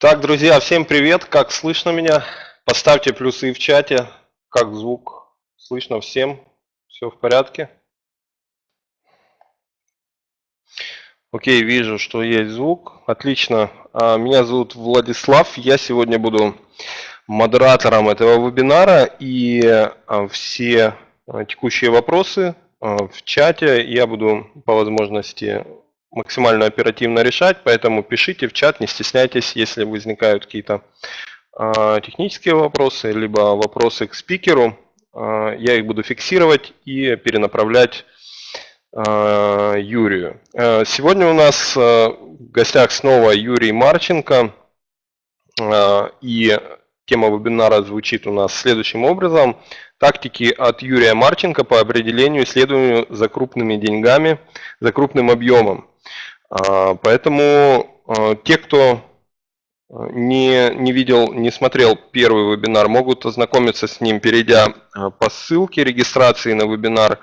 Так, друзья, всем привет. Как слышно меня? Поставьте плюсы в чате. Как звук? Слышно всем? Все в порядке? Окей, вижу, что есть звук. Отлично. А, меня зовут Владислав. Я сегодня буду модератором этого вебинара. И а, все а, текущие вопросы в чате я буду по возможности максимально оперативно решать, поэтому пишите в чат, не стесняйтесь, если возникают какие-то э, технические вопросы, либо вопросы к спикеру, э, я их буду фиксировать и перенаправлять э, Юрию. Сегодня у нас в гостях снова Юрий Марченко, и тема вебинара звучит у нас следующим образом. Тактики от Юрия Марченко по определению исследованию за крупными деньгами, за крупным объемом. А, поэтому а, те, кто а, не, не видел, не смотрел первый вебинар, могут ознакомиться с ним, перейдя по ссылке регистрации на вебинар.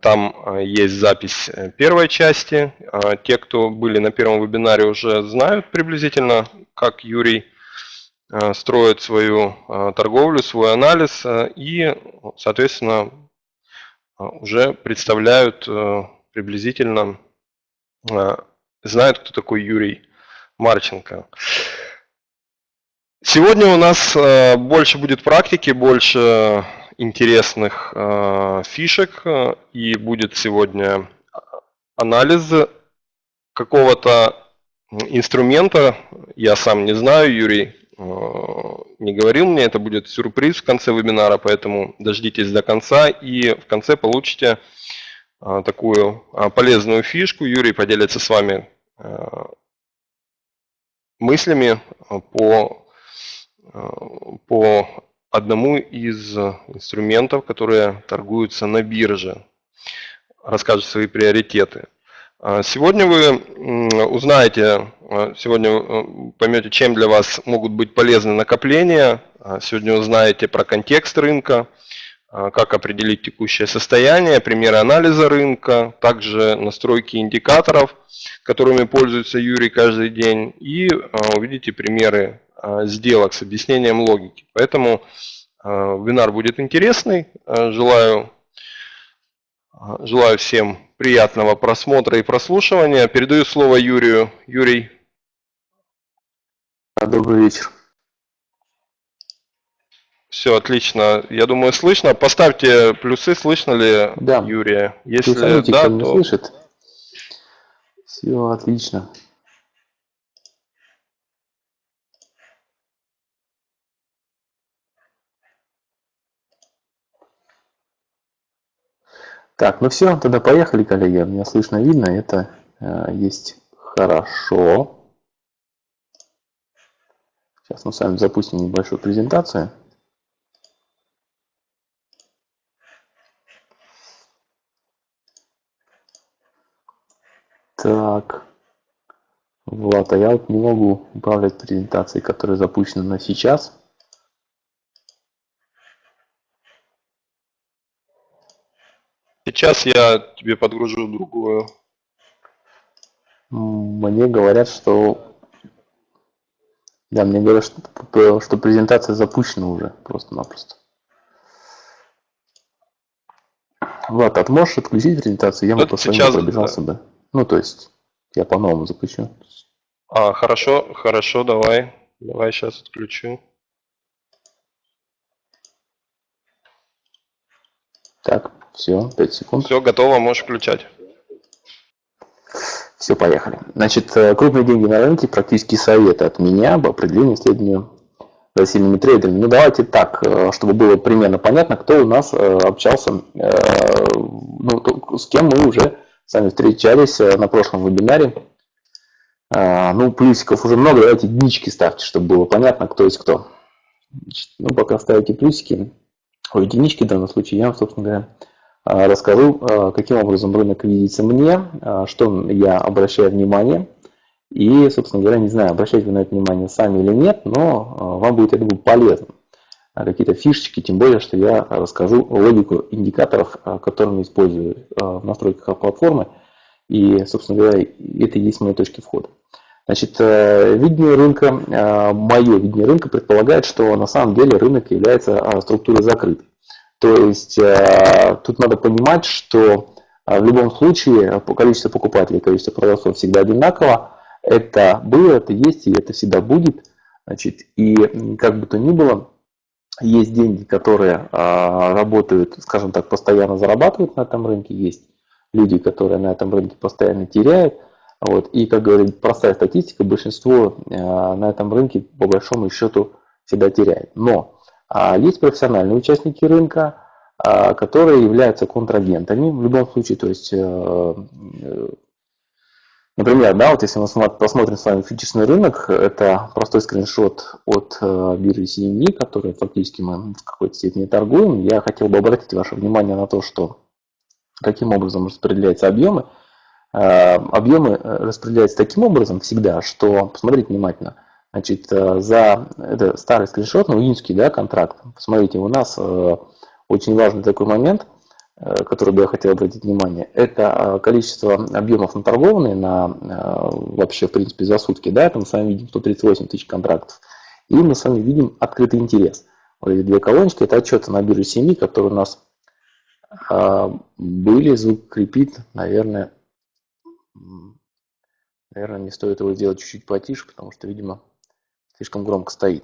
Там есть запись э, первой части. Те, кто были на первом вебинаре, уже знают приблизительно, как Юрий строит свою торговлю, свой анализ и, соответственно, уже представляют э, приблизительно знают, кто такой Юрий Марченко. Сегодня у нас больше будет практики, больше интересных фишек, и будет сегодня анализ какого-то инструмента, я сам не знаю, Юрий не говорил мне, это будет сюрприз в конце вебинара, поэтому дождитесь до конца и в конце получите а, такую а, полезную фишку. Юрий поделится с вами а, мыслями по, по одному из инструментов, которые торгуются на бирже. Расскажет свои приоритеты. Сегодня вы узнаете, сегодня поймете, чем для вас могут быть полезны накопления. Сегодня узнаете про контекст рынка, а, как определить текущее состояние, примеры анализа рынка, также настройки индикаторов, которыми пользуется Юрий каждый день, и а, увидите примеры а, сделок с объяснением логики. Поэтому вебинар будет интересный. Желаю, желаю всем приятного просмотра и прослушивания. Передаю слово Юрию. Юрий. Добрый вечер. Все, отлично. Я думаю, слышно. Поставьте плюсы, слышно ли да. Юрия. Если Плюсаните, да, то... слышит. Все, отлично. Так, ну все, тогда поехали, коллеги. Меня слышно, видно, это э, есть хорошо. Сейчас мы с вами запустим небольшую презентацию. Так. Влад, а я вот не могу управлять презентацией, которая запущена на сейчас. Сейчас я тебе подгружу другую. Мне говорят, что... Да, мне говорят, что, что презентация запущена уже просто-напросто. Влад, а ты можешь отключить презентацию? Я бы просто сейчас... пробежался бы. Ну, то есть, я по-новому запущу. А, хорошо, хорошо, давай. Давай сейчас отключу. Так, все, 5 секунд. Все, готово, можешь включать. Все, поехали. Значит, э, крупные деньги на рынке, практически советы от меня об определении исследованию за сильными трейдерами. Ну, давайте так, э, чтобы было примерно понятно, кто у нас э, общался, ну, с кем мы уже сами встречались на прошлом вебинаре. Ну, плюсиков уже много, давайте единички ставьте, чтобы было понятно, кто есть кто. Значит, ну, пока ставите плюсики, ой, единички в данном случае, я вам, собственно говоря, расскажу, а, каким образом рынок видится мне, что я обращаю внимание. И, собственно говоря, не знаю, обращаете вы на это внимание сами или нет, но вам будет, я думаю, полезно. А, какие-то фишечки, тем более, что я расскажу логику индикаторов, а, которыми использую а, в настройках платформы. И, собственно говоря, это и есть мои точки входа. Значит, э, видение рынка, мое видение рынка предполагает, что на самом деле рынок является структурой закрытой. То есть тут надо понимать, что в любом случае количество покупателей, количество продавцов всегда одинаково. Это было, это есть и это всегда будет. Значит, и как бы то ни было, есть деньги, которые работают, скажем так, постоянно зарабатывают на этом рынке, есть люди, которые на этом рынке постоянно теряют. Вот. И, как говорит простая статистика, большинство э, на этом рынке по большому счету всегда теряет. Но а, есть профессиональные участники рынка, а, которые являются контрагентами в любом случае. То есть, э, э, например, да, вот если мы посмотрим с вами фьючерсный рынок, это простой скриншот от биржи CME, который фактически мы в какой-то степени торгуем. Я хотел бы обратить ваше внимание на то, что каким образом распределяются объемы. Э, объемы э, распределяются таким образом всегда, что, посмотрите внимательно, значит, э, за, это старый скриншот, ну, июньский, да, контракт, посмотрите, у нас очень важный такой момент, который бы я хотел обратить внимание, это количество объемов наторгованные на, вообще, в принципе, за сутки, да, это мы с вами видим 138 тысяч контрактов, и мы с вами видим открытый интерес. Вот эти две колоночки, это отчеты на бирже семьи, которые у нас были, звук крепит, наверное, Наверное, не стоит его сделать чуть-чуть потише, потому что, видимо, слишком громко стоит.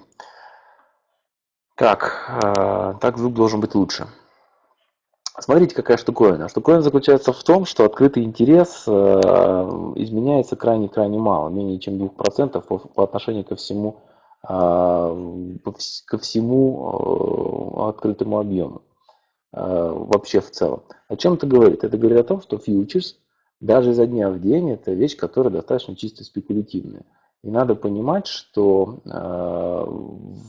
Так, э, так звук должен быть лучше. Смотрите, какая штуковина. Штуковина заключается в том, что открытый интерес э, изменяется крайне-крайне мало, менее чем 2% по, по отношению ко всему, э, ко всему открытому объему вообще в целом. О чем это говорит? Это говорит о том, что фьючерс даже изо дня в день это вещь, которая достаточно чисто спекулятивная. И надо понимать, что э, в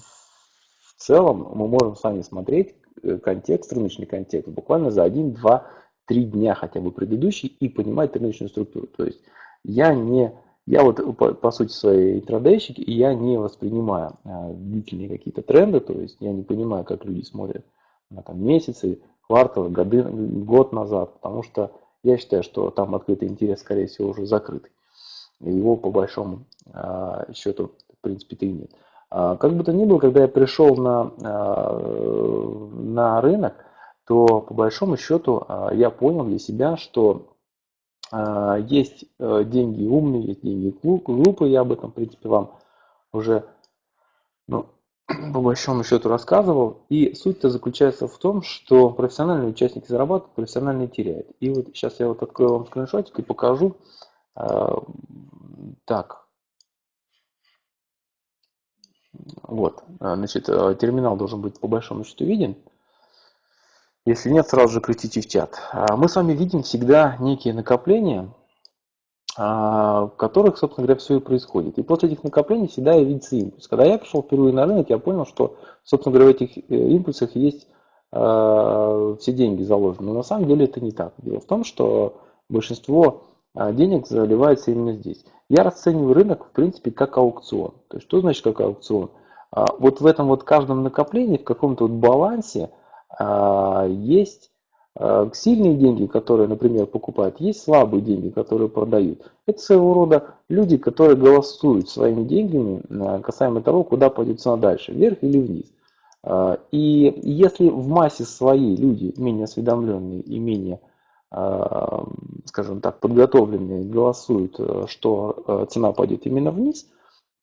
целом мы можем с вами смотреть э, контекст, рыночный контекст буквально за 1, 2, 3 дня хотя бы предыдущий и понимать рыночную структуру. То есть я не, я вот по, по сути своей интрадейщик, и я не воспринимаю э, длительные какие-то тренды, то есть я не понимаю, как люди смотрят на там, месяцы, кварталы, годы, год назад, потому что я считаю, что там открытый интерес, скорее всего, уже закрытый. Его по большому а, счету, в принципе-то и нет. А, как бы то ни было, когда я пришел на, а, на рынок, то по большому счету я понял для себя, что есть э, деньги умные, есть деньги глупые. Я об этом, в принципе, вам уже ну, по большому счету рассказывал. И суть-то заключается в том, что профессиональные участники зарабатывают, профессиональные теряют. И вот сейчас я вот открою вам скриншотик и покажу. А, так. Вот, а, значит, а, терминал должен быть по большому счету виден. Если нет, сразу же крутите в чат. Мы с вами видим всегда некие накопления, а, в которых, собственно говоря, все и происходит. И после этих накоплений всегда видится импульс. Когда я пришел впервые на рынок, я понял, что, собственно говоря, в этих э, импульсах есть э, все деньги заложены. Но на самом деле это не так. Дело в том, что большинство а, денег заливается именно здесь. Я расцениваю рынок, в принципе, как аукцион. То есть, что значит как аукцион? А, вот в этом вот каждом накоплении, в каком-то вот балансе есть Э, сильные деньги, которые, например, покупают, есть слабые деньги, которые продают. Это своего рода люди, которые голосуют своими деньгами касаемо того, куда пойдет цена дальше, вверх или вниз. И если в массе своей люди менее осведомленные и менее, скажем так, подготовленные голосуют, что цена пойдет именно вниз,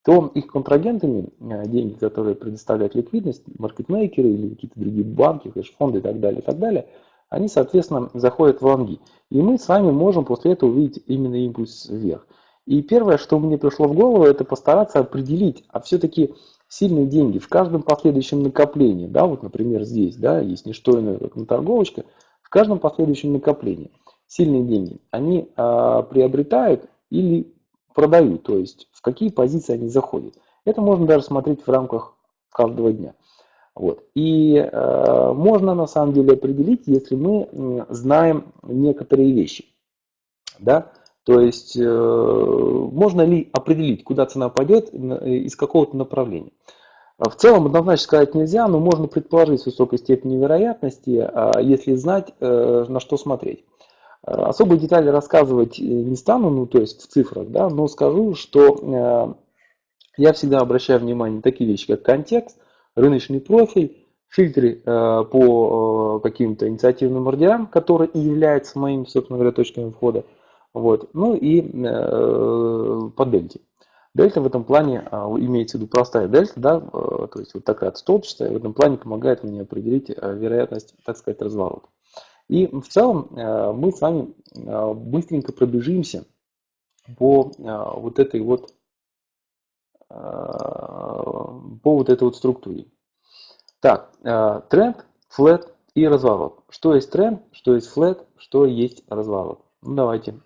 то их контрагентами деньги, которые предоставляют ликвидность, маркетмейкеры или какие-то другие банки, фонды и так далее, и так далее – они, соответственно, заходят в лонги. И мы с вами можем после этого увидеть именно импульс вверх. И первое, что мне пришло в голову, это постараться определить, а все-таки сильные деньги в каждом последующем накоплении, да, вот, например, здесь, да, есть не что иное, как на торговочка, в каждом последующем накоплении сильные деньги, они а, приобретают или продают, то есть в какие позиции они заходят. Это можно даже смотреть в рамках каждого дня. Вот. И э, можно на самом деле определить, если мы знаем некоторые вещи. Да? То есть э, можно ли определить, куда цена пойдет из какого-то направления. В целом однозначно сказать нельзя, но можно предположить с высокой степенью вероятности, э, если знать, э, на что смотреть. Особые детали рассказывать не стану, ну то есть в цифрах, да, но скажу, что я всегда обращаю внимание на такие вещи, как контекст, рыночный профиль, фильтры по каким-то инициативным ордерам, которые и являются моими, собственно говоря, точками входа, вот, ну и по дельте. Дельта в этом плане, а, имеется в виду простая дельта, да, а, то есть вот такая столбчатая, в этом плане помогает мне определить а, вероятность, так сказать, разворота. И в целом мы с вами быстренько пробежимся по вот этой вот по вот этой вот структуре. Так, тренд, флет и разворот. Что есть тренд, что есть флет, что есть разворот. Ну давайте,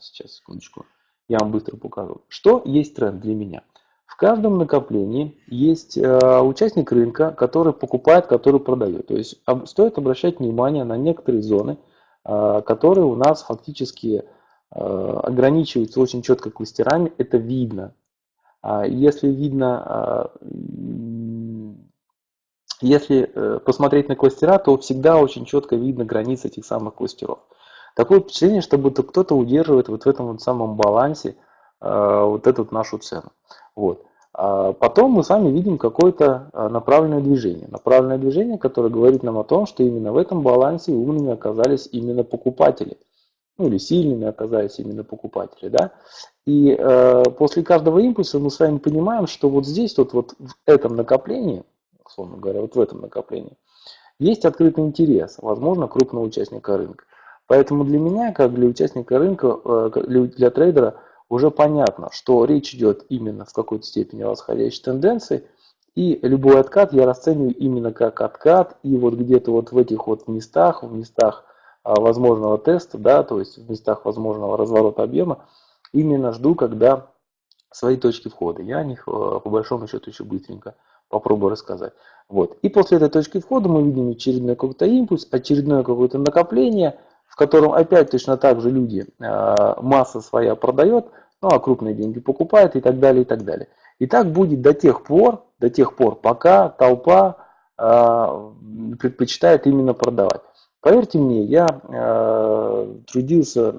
сейчас секундочку я вам быстро покажу. Что есть тренд для меня? В каждом накоплении есть э, участник рынка, который покупает, который продает. То есть об, стоит обращать внимание на некоторые зоны, э, которые у нас фактически э, ограничиваются очень четко кластерами. Это видно. А если видно, э, если э, посмотреть на кластера, то всегда очень четко видно границы этих самых кластеров. Такое впечатление, что будто кто-то удерживает вот в этом вот самом балансе э, вот эту вот нашу цену. Вот. А потом мы с вами видим какое-то э, направленное движение. Направленное движение, которое говорит нам о том, что именно в этом балансе умными оказались именно покупатели. Ну или сильными оказались именно покупатели. Да? И э, после каждого импульса мы с вами понимаем, что вот здесь, вот, вот в этом накоплении, условно говоря, вот в этом накоплении, есть открытый интерес, возможно, крупного участника рынка. Поэтому для меня, как для участника рынка, э, для трейдера, уже понятно, что речь идет именно в какой-то степени о восходящей тенденции, и любой откат я расцениваю именно как откат, и вот где-то вот в этих вот местах, в местах а, возможного теста, да, то есть в местах возможного разворота объема, именно жду, когда свои точки входа. Я о них э, по большому счету еще быстренько попробую рассказать. Вот. И после этой точки входа мы видим очередной какой-то импульс, очередное какое-то накопление – котором опять точно так же люди, э, масса своя продает, ну а крупные деньги покупают и так далее, и так далее. И так будет до тех пор, до тех пор, пока толпа э, предпочитает именно продавать. Поверьте мне, я э, трудился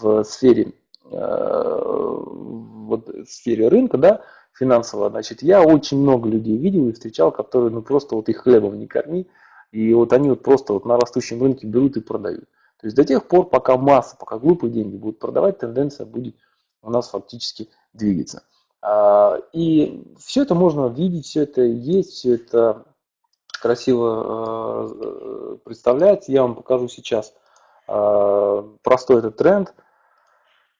в сфере, вот, в сфере рынка, да, финансового, значит, я очень много людей видел и встречал, которые, ну, просто вот их хлебом не корми, и вот они вот просто вот на растущем рынке берут и продают. То есть до тех пор, пока масса, пока глупые деньги будут продавать, тенденция будет у нас фактически двигаться. А, и все это можно видеть, все это есть, все это красиво а, представляется. Я вам покажу сейчас а, простой этот тренд.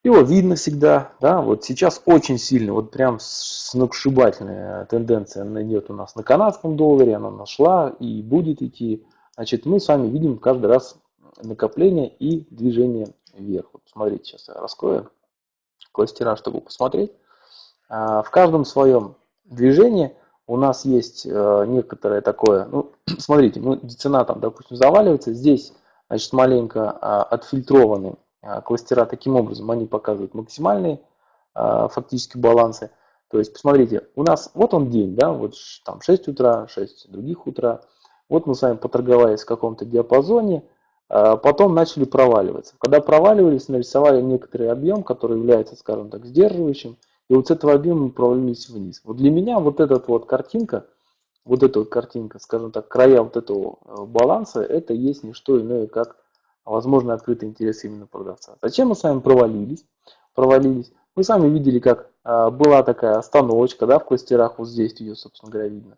Его видно всегда, да, вот сейчас очень сильно, вот прям сногсшибательная тенденция идет у нас на канадском долларе, она нашла и будет идти. Значит, мы с вами видим каждый раз накопление и движение вверх. Вот смотрите, сейчас я раскрою кластера, чтобы посмотреть. А, в каждом своем движении у нас есть э, некоторое такое, ну, смотрите, ну, цена там, допустим, заваливается, здесь, значит, маленько а, отфильтрованы а, кластера таким образом, они показывают максимальные фактически балансы. То есть, посмотрите, у нас, вот он день, да, вот там 6 утра, 6 других утра, вот мы с вами поторговались в каком-то диапазоне, потом начали проваливаться. Когда проваливались, нарисовали некоторый объем, который является, скажем так, сдерживающим, и вот с этого объема мы провалились вниз. Вот для меня вот эта вот картинка, вот эта вот картинка, скажем так, края вот этого э, баланса, это есть не что иное, как возможно открытый интерес именно продавца. Зачем мы с вами провалились? Провалились. Мы сами видели, как а, была такая остановочка, да, в кластерах, вот здесь ее, собственно говоря, видно.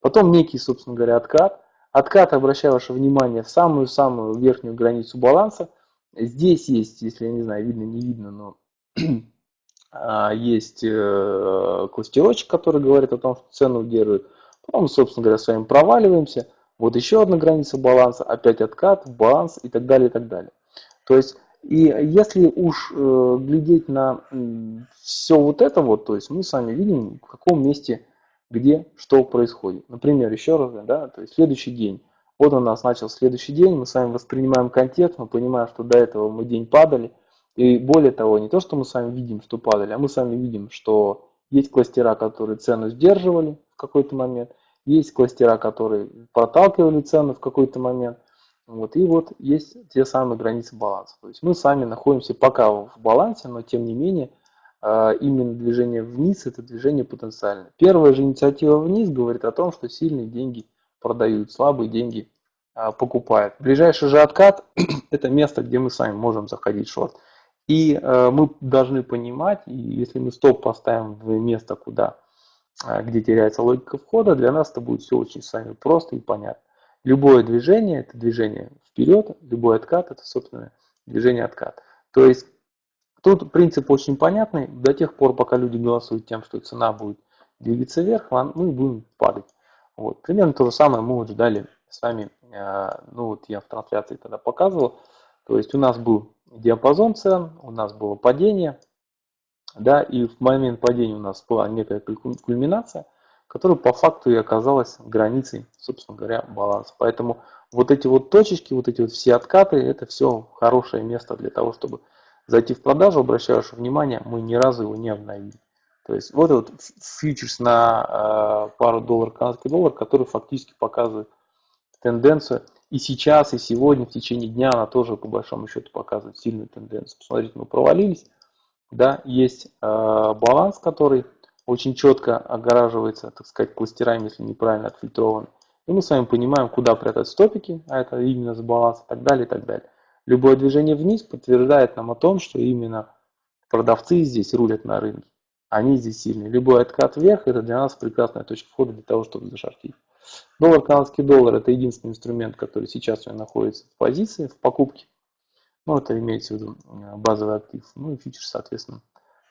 Потом некий, собственно говоря, откат. Откат, обращаю ваше внимание, в самую-самую верхнюю границу баланса. Здесь есть, если я не знаю, видно, не видно, но а, есть э, кластерочек, который говорит о том, что цену удерживает. Потом, собственно говоря, с вами проваливаемся. Вот еще одна граница баланса, опять откат, баланс и так далее, и так далее. То есть, и если уж э, глядеть на все вот это вот, то есть мы с вами видим, в каком месте где что происходит. Например, еще раз, да, то есть следующий день. Вот у нас начал следующий день, мы с вами воспринимаем контекст, мы понимаем, что до этого мы день падали. И более того, не то, что мы с вами видим, что падали, а мы с вами видим, что есть кластера, которые цену сдерживали в какой-то момент, есть кластера, которые проталкивали цену в какой-то момент. Вот, и вот есть те самые границы баланса. То есть мы сами находимся пока в балансе, но тем не менее именно движение вниз это движение потенциальное. Первая же инициатива вниз говорит о том, что сильные деньги продают, слабые деньги а, покупают. Ближайший же откат это место, где мы сами можем заходить в шорт. И а, мы должны понимать, и если мы стоп поставим в место, куда, где теряется логика входа, для нас это будет все очень с вами просто и понятно. Любое движение – это движение вперед, любой откат – это, собственно, движение откат. То есть тут принцип очень понятный. До тех пор, пока люди голосуют тем, что цена будет двигаться вверх, мы будем падать. Вот. Примерно то же самое мы вот ждали с вами, э, ну вот я в трансляции тогда показывал. То есть у нас был диапазон цен, у нас было падение, да, и в момент падения у нас была некая кульминация – которая по факту и оказалась границей, собственно говоря, баланса. Поэтому вот эти вот точечки, вот эти вот все откаты, это все хорошее место для того, чтобы зайти в продажу. Обращаю ваше внимание, мы ни разу его не обновили. То есть вот этот фьючерс на э, пару долларов, канадский доллар, который фактически показывает тенденцию. И сейчас, и сегодня, в течение дня она тоже по большому счету показывает сильную тенденцию. Посмотрите, мы провалились. Да, есть э, баланс, который очень четко огораживается, так сказать, кластерами, если неправильно отфильтрован. И мы с вами понимаем, куда прятать стопики, а это именно с баланса и так далее, и так далее. Любое движение вниз подтверждает нам о том, что именно продавцы здесь рулят на рынке. Они здесь сильные. Любой откат вверх – это для нас прекрасная точка входа для того, чтобы зашортить. Доллар, канадский доллар – это единственный инструмент, который сейчас у меня находится в позиции, в покупке. Ну, это имеется в виду э, базовый актив. Ну и фьючерс, соответственно,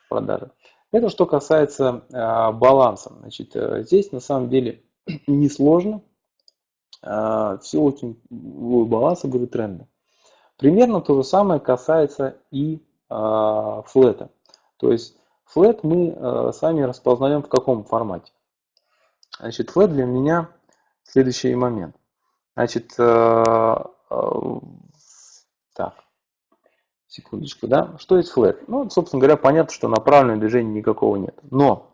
продажа. Это что касается э, баланса. Значит, э, здесь на самом деле несложно. Э, все очень баланс, говорю, тренда. Примерно то же самое касается и э, флета. То есть флет мы э, сами распознаем в каком формате. Значит, флет для меня следующий момент. Значит, э, так, Секундочку, да? Что есть флэт? Ну, собственно говоря, понятно, что направленного движения никакого нет. Но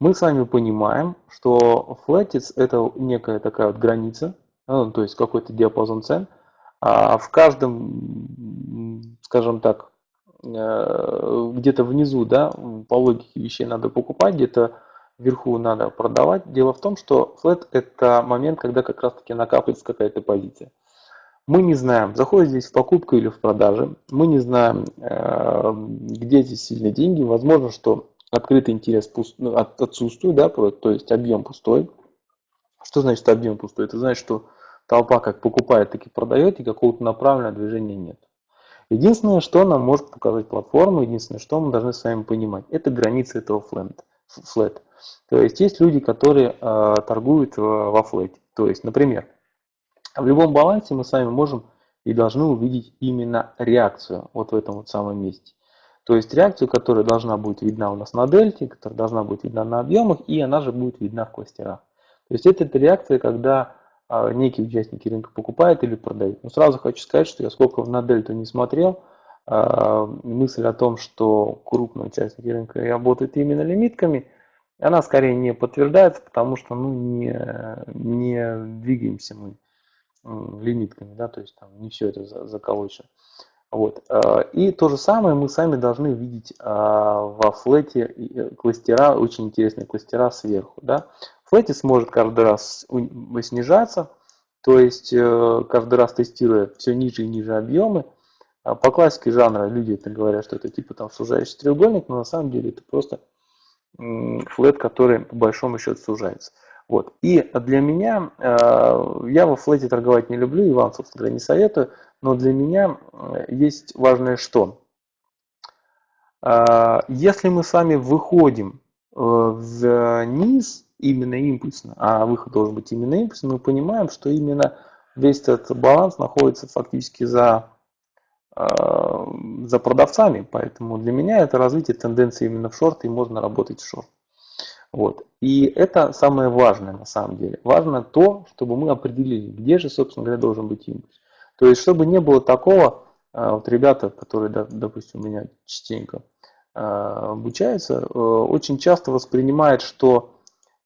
мы с вами понимаем, что флетец это некая такая вот граница, ну, то есть какой-то диапазон цен. А в каждом, скажем так, э, где-то внизу, да, по логике вещей надо покупать, где-то вверху надо продавать. Дело в том, что флет это момент, когда как раз таки накапливается какая-то позиция. Мы не знаем, заходит здесь в покупку или в продажи. Мы не знаем, э, где здесь сильные деньги. Возможно, что открытый интерес ну, отсутствует, да, то есть объем пустой. Что значит объем пустой? Это значит, что толпа как покупает, так и продает, и какого-то направленного движения нет. Единственное, что нам может показать платформа, единственное, что мы должны с вами понимать, это границы этого флэт. флэт. То есть есть люди, которые э, торгуют во флете. То есть, например, в любом балансе мы с вами можем и должны увидеть именно реакцию вот в этом вот самом месте. То есть реакцию, которая должна быть видна у нас на дельте, которая должна быть видна на объемах, и она же будет видна в кластерах. То есть это, это реакция, когда некие участники рынка покупают или продают. Но сразу хочу сказать, что я сколько на дельту не смотрел, а, мысль о том, что крупные участники рынка работают именно лимитками, она скорее не подтверждается, потому что ну, не, не двигаемся мы лимитками, да, то есть там не все это заколочено. Вот. А, и то же самое мы сами должны видеть а, во флете э, кластера, очень интересные кластера сверху. Да. Флете сможет каждый раз снижаться, то есть э, каждый раз тестируя все ниже и ниже объемы. А по классике жанра люди это говорят, что это типа там сужающий треугольник, но на самом деле это просто флет, который по большому счету сужается. Вот. И для меня, э, я во флете торговать не люблю и вам, собственно говоря, не советую, но для меня э, есть важное что. Если мы с вами выходим вниз именно импульсно, а выход должен быть именно импульсным, мы понимаем, что именно весь этот баланс находится фактически за, за продавцами. Поэтому для меня это развитие тенденции именно в шорт, и можно работать в шорт. Вот. И это самое важное на самом деле. Важно то, чтобы мы определили, где же, собственно говоря, должен быть импульс. То есть, чтобы не было такого, а, вот ребята, которые, допустим, у меня частенько а, обучаются, э, очень часто воспринимают, что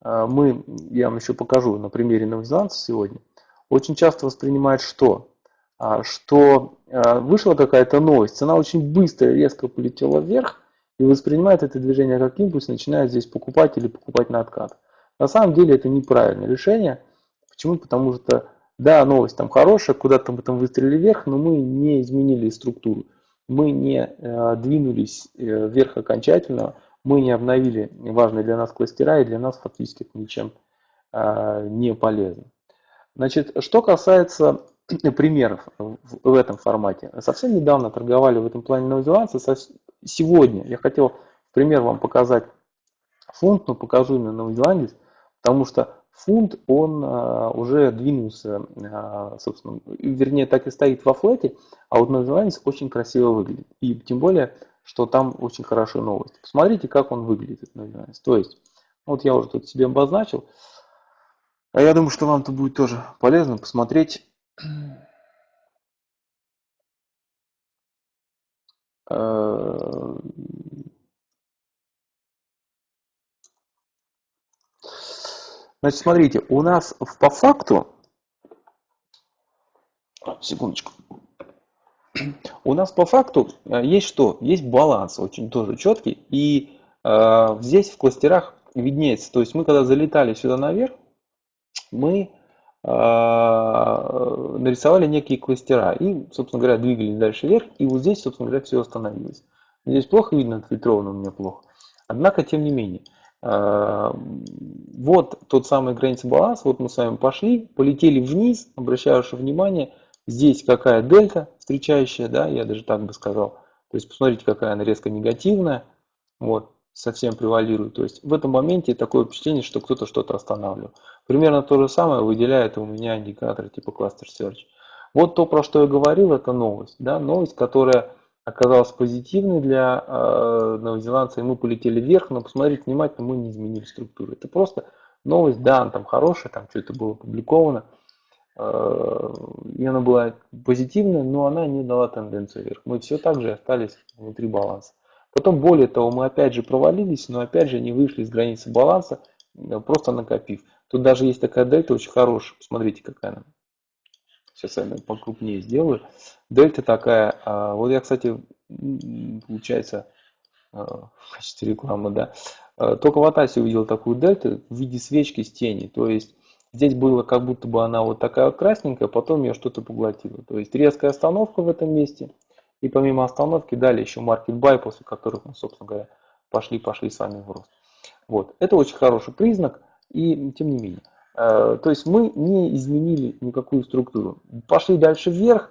мы, я вам еще покажу на примере новозеландца сегодня, очень часто воспринимают, что а, что а, вышла какая-то новость, цена очень быстро, резко полетела вверх, и воспринимает это движение как импульс, начинает здесь покупать или покупать на откат. На самом деле это неправильное решение. Почему? Потому что, да, новость там хорошая, куда-то мы там выстрелили вверх, но мы не изменили структуру. Мы не э, двинулись э, вверх окончательно, мы не обновили важные для нас кластера, и для нас фактически это ничем э, не полезно. Значит, что касается примеров в этом формате. Совсем недавно торговали в этом плане новозеландцы. Сегодня я хотел пример вам показать фунт, но покажу именно новозеландец, потому что фунт, он а, уже двинулся, а, собственно, вернее, так и стоит во флете, а вот новозеландец очень красиво выглядит. И тем более, что там очень хорошая новость. Посмотрите, как он выглядит, этот новозеландец. То есть, вот я уже тут себе обозначил, а я думаю, что вам это будет тоже полезно посмотреть. Э, значит, смотрите, у нас по факту, секундочку, у нас по факту э, есть что? Есть баланс очень тоже четкий. И э, здесь в кластерах виднеется. То есть мы когда залетали сюда наверх, мы а, нарисовали некие кластера и, собственно говоря, двигались дальше вверх, и вот здесь, собственно говоря, все остановилось. Здесь плохо видно, отфильтровано у меня плохо. Однако, тем не менее, а, вот тот самый граница баланса, вот мы с вами пошли, полетели вниз, обращаю ваше внимание, здесь какая дельта встречающая, да, я даже так бы сказал. То есть посмотрите, какая она резко негативная. Вот совсем превалирует. То есть в этом моменте такое впечатление, что кто-то что-то останавливал. Примерно то же самое выделяет у меня индикатор типа Cluster Search. Вот то, про что я говорил, это новость. Да? Новость, которая оказалась позитивной для э, новозеландца, и мы полетели вверх, но посмотрите внимательно, мы не изменили структуру. Это просто новость, да, она там хорошая, там что-то было опубликовано, и она была позитивная, но она не дала тенденцию вверх. Мы все так же остались внутри баланса. Потом, более того, мы опять же провалились, но опять же не вышли из границы баланса, э, просто накопив. Тут даже есть такая дельта очень хорошая. Посмотрите, какая она. Сейчас я покрупнее сделаю. Дельта такая. А, вот я, кстати, получается, а, в качестве рекламы, да. Только в Атасе увидел такую дельту в виде свечки с тени. То есть здесь было как будто бы она вот такая вот красненькая, потом ее что-то поглотило. То есть резкая остановка в этом месте – и помимо остановки дали еще buy, после которых мы, собственно говоря, пошли-пошли с вами в рост. Вот. Это очень хороший признак, и тем не менее. Э, то есть мы не изменили никакую структуру. Пошли дальше вверх,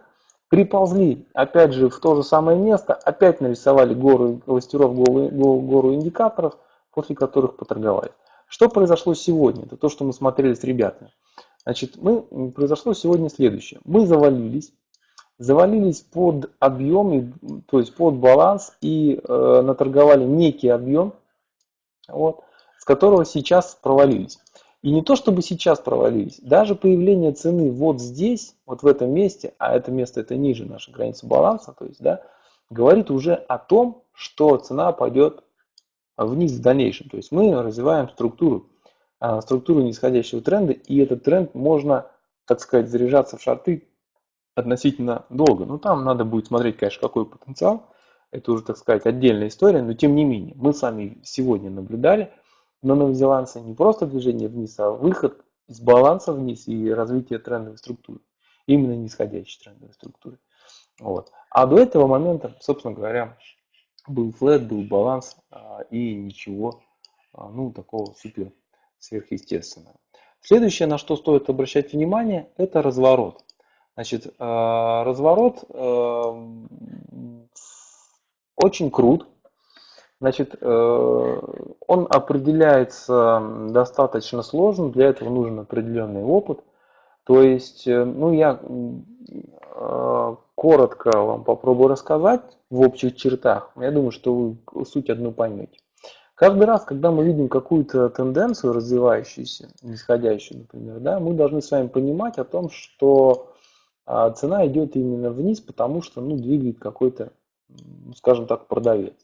приползли опять же в то же самое место, опять нарисовали гору кластеров, гору, гору индикаторов, после которых поторговали. Что произошло сегодня? Это то, что мы смотрели с ребятами. Значит, мы, произошло сегодня следующее. Мы завалились, завалились под объем, то есть под баланс и э, наторговали некий объем, вот, с которого сейчас провалились. И не то чтобы сейчас провалились, даже появление цены вот здесь, вот в этом месте, а это место это ниже нашей границы баланса, то есть, да, говорит уже о том, что цена пойдет вниз в дальнейшем. То есть мы развиваем структуру, а, структуру нисходящего тренда, и этот тренд можно, так сказать, заряжаться в шарты относительно долго. Ну, там надо будет смотреть, конечно, какой потенциал. Это уже, так сказать, отдельная история, но тем не менее, мы сами сегодня наблюдали на новозеландце не просто движение вниз, а выход из баланса вниз и развитие трендовой структуры. Именно нисходящей трендовой структуры. Вот. А до этого момента, собственно говоря, был флет, был баланс а, и ничего а, ну, такого супер сверхъестественного. Следующее, на что стоит обращать внимание, это разворот. Значит, э, разворот э, очень крут. Значит, э, он определяется достаточно сложно, для этого нужен определенный опыт. То есть, ну, я коротко вам попробую рассказать в общих чертах. Я думаю, что вы суть одну поймете. Каждый раз, когда мы видим какую-то тенденцию развивающуюся, нисходящую, например, да, мы должны с вами понимать о том, что а цена идет именно вниз, потому что ну, двигает какой-то, ну, скажем так, продавец,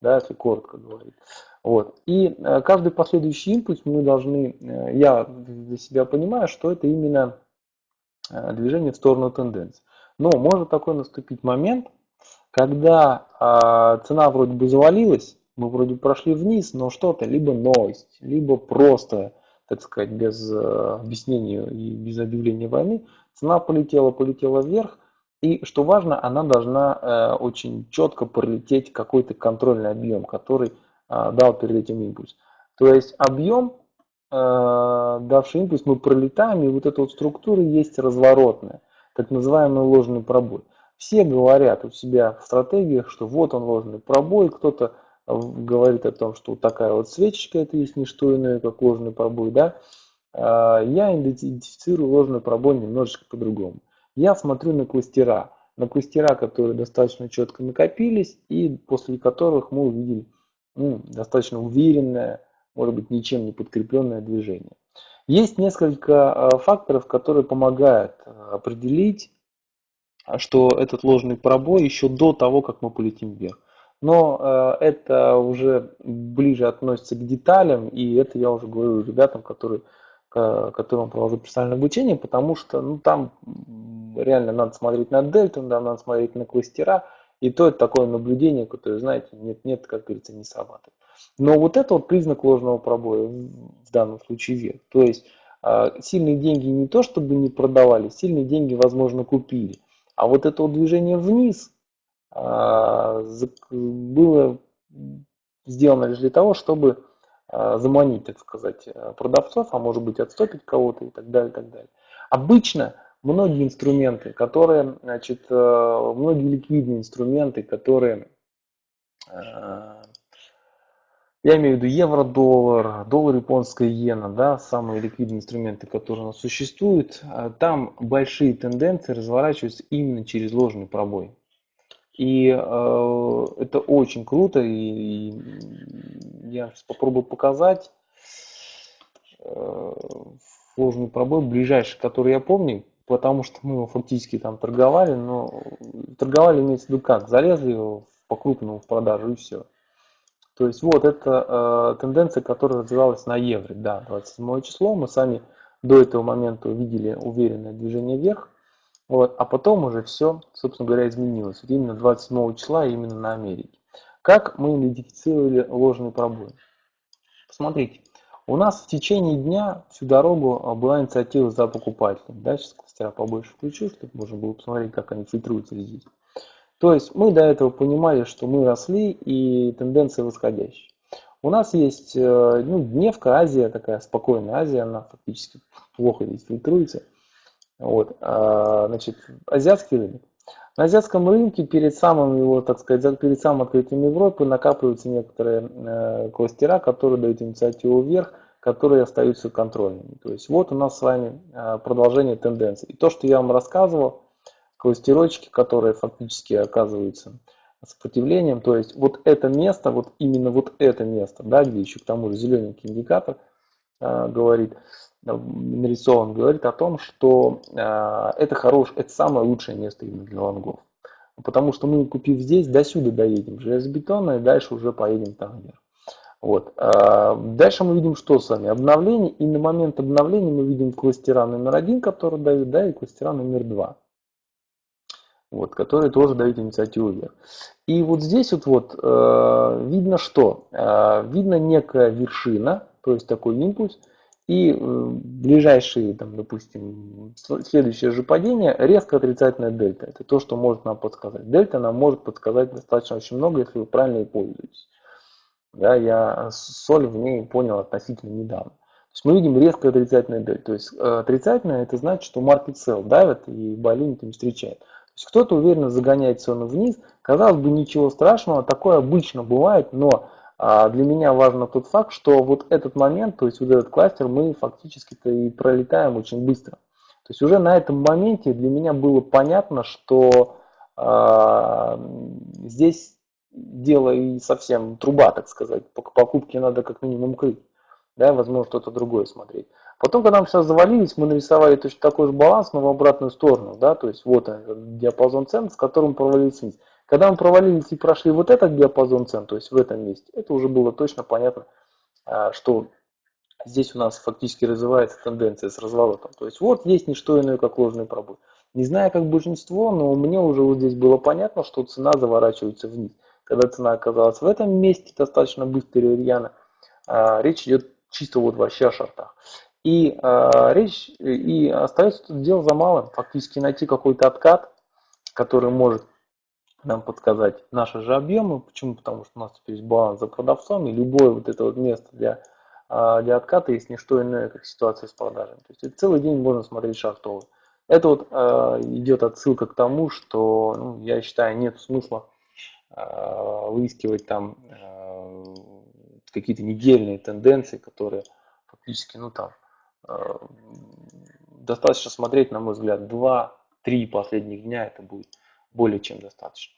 да, если коротко говорить. Вот. И э, каждый последующий импульс мы должны, э, я для себя понимаю, что это именно э, движение в сторону тенденции. Но может такой наступить момент, когда а, цена вроде бы завалилась, мы вроде прошли вниз, но что-то, либо новость, либо просто, так сказать, без э, объяснения и без объявления войны, цена полетела, полетела вверх, и что важно, она должна э, очень четко пролететь какой-то контрольный объем, который э, дал перед этим импульс. То есть объем, э, давший импульс, мы пролетаем, и вот эта вот структура есть разворотная, так называемый ложный пробой. Все говорят у себя в стратегиях, что вот он ложный пробой, кто-то говорит о том, что такая вот свечечка, это есть не что иное, как ложный пробой, да, а, я идентифицирую ложный пробой немножечко по-другому. Я смотрю на кластера, на кластера, которые достаточно четко накопились и после которых мы увидели ну, достаточно уверенное, может быть, ничем не подкрепленное движение. Есть несколько а, факторов, которые помогают а, определить, что этот ложный пробой еще до того, как мы полетим вверх. Но э, это уже ближе относится к деталям, и это я уже говорю ребятам, которые, которым провожу персональное обучение, потому что ну, там реально надо смотреть на дельту, да, надо смотреть на кластера, и то это такое наблюдение, которое, знаете, нет-нет, как говорится, не срабатывает. Но вот это вот признак ложного пробоя, в данном случае вверх. То есть э, сильные деньги не то чтобы не продавали, сильные деньги, возможно, купили. А вот это вот движение вниз, а, было сделано лишь для того, чтобы а, заманить, так сказать, продавцов, а может быть отступить кого-то и так далее, и так далее. Обычно многие инструменты, которые, значит, э, многие ликвидные инструменты, которые, э, я имею в виду евро-доллар, доллар японская иена, да, самые ликвидные инструменты, которые у нас существуют, э, там большие тенденции разворачиваются именно через ложный пробой. И э, это очень круто, и, и я сейчас попробую показать э, сложный пробой, ближайший, который я помню, потому что мы его фактически там торговали, но торговали имеется в виду как, залезли его по крупному в продажу и все. То есть вот это э, тенденция, которая развивалась на евро, да, 27 число, мы сами до этого момента увидели уверенное движение вверх, вот, а потом уже все, собственно говоря, изменилось. Вот именно 27 числа, именно на Америке. Как мы идентифицировали ложный пробой? Посмотрите, у нас в течение дня всю дорогу а, была инициатива за покупателем. Да, сейчас кластера побольше включу, чтобы можно было посмотреть, как они фильтруются здесь. То есть мы до этого понимали, что мы росли и тенденция восходящая. У нас есть э, ну, дневка, Азия, такая спокойная Азия, она фактически плохо здесь фильтруется. Вот, а, значит, азиатский рынок. На азиатском рынке перед самым его, так сказать, перед самым открытием Европы накапливаются некоторые э, кластера, которые дают инициативу вверх, которые остаются контрольными. То есть вот у нас с вами э, продолжение тенденции. И то, что я вам рассказывал, кластерочки, которые фактически оказываются сопротивлением, то есть вот это место, вот именно вот это место, да, где еще к тому же зелененький индикатор э, говорит, нарисован, говорит о том, что э, это хорош, это самое лучшее место именно для лонгов. Потому что мы, купив здесь, до сюда доедем железобетонно, и дальше уже поедем там вверх. Вот. А дальше мы видим что с вами? Обновление, и на момент обновления мы видим кластера номер один, который дает, да, и кластера номер два. Вот, которые тоже дают инициативу вверх. И вот здесь вот, вот э, видно что? Э, видно некая вершина, то есть такой импульс, и э, ближайшие, там, допустим, следующее же падение, резко отрицательная дельта. Это то, что может нам подсказать. Дельта нам может подсказать достаточно очень много, если вы правильно ей пользуетесь. Да, я соль в ней понял относительно недавно. То есть мы видим резко отрицательная дельта. То есть э, отрицательная это значит, что market sell давит и болин не встречает. Есть кто-то уверенно загоняет цену вниз. Казалось бы, ничего страшного, такое обычно бывает, но а для меня важно тот факт, что вот этот момент, то есть вот этот кластер, мы фактически-то и пролетаем очень быстро. То есть уже на этом моменте для меня было понятно, что э, здесь дело и совсем труба, так сказать. По покупке надо как минимум крыть. Да, возможно, что-то другое смотреть. Потом, когда мы сейчас завалились, мы нарисовали точно такой же баланс, но в обратную сторону. Да, то есть вот он, диапазон цен, с которым провалились вниз. Когда мы провалились и прошли вот этот диапазон цен, то есть в этом месте, это уже было точно понятно, а, что здесь у нас фактически развивается тенденция с разворотом. То есть вот есть не что иное, как ложный пробой. Не знаю, как большинство, но мне уже вот здесь было понятно, что цена заворачивается вниз. Когда цена оказалась в этом месте достаточно быстро и рьяно, а, речь идет чисто вот вообще о шортах. И а, речь, и остается тут дело за малым, фактически найти какой-то откат, который может нам подсказать наши же объемы. Почему? Потому что у нас теперь есть баланс за продавцом, и любое вот это вот место для, а, для отката есть не что иное, как ситуация с продажами. То есть целый день можно смотреть шартовый. Это вот э, идет отсылка к тому, что ну, я считаю нет смысла э, выискивать там э, какие-то недельные тенденции, которые фактически, ну там, э, достаточно смотреть, на мой взгляд, 2-3 последних дня, это будет более чем достаточно.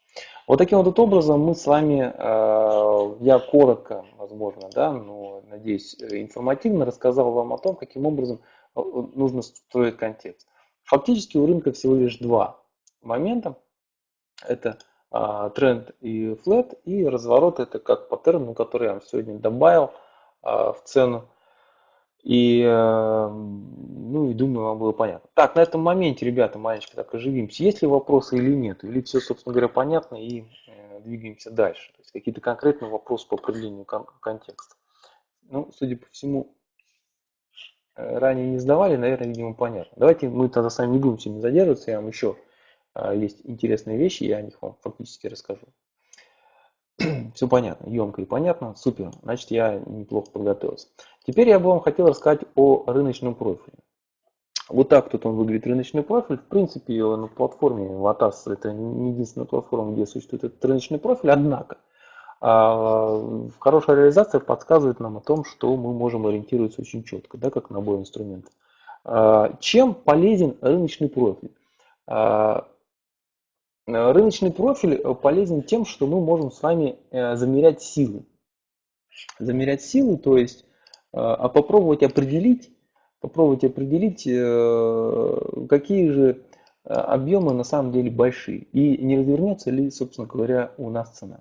Вот таким вот образом мы с вами, э, я коротко, возможно, да, но, надеюсь, информативно рассказал вам о том, каким образом э, нужно строить контекст. Фактически у рынка всего лишь два момента. Это тренд и флет, и разворот это как паттерн, который я вам сегодня добавил в цену. И, э, ну, и думаю, вам было понятно. Так, на этом моменте, ребята, маленечко так оживимся. Есть ли вопросы или нет? Или все, собственно говоря, понятно и э, двигаемся дальше? То есть какие-то конкретные вопросы по определению кон контекста. Ну, судя по всему, э, ранее не сдавали, наверное, видимо, понятно. Давайте мы тогда с вами не будем сегодня задерживаться, я вам еще есть интересные вещи, я о них вам фактически расскажу. Все понятно, емко и понятно, супер, значит я неплохо подготовился. Теперь я бы вам хотел рассказать о рыночном профиле. Вот так тут он выглядит рыночный профиль. В принципе, на платформе Vatas это не единственная платформа, где существует этот рыночный профиль, однако а, хорошая реализация подсказывает нам о том, что мы можем ориентироваться очень четко, да, как набор инструментов. А, чем полезен рыночный профиль? А, рыночный профиль полезен тем, что мы можем с вами э, замерять силы. Замерять силы, то есть а, а попробовать определить, попробовать определить, э, какие же э, объемы на самом деле большие и не развернется ли, собственно говоря, у нас цена.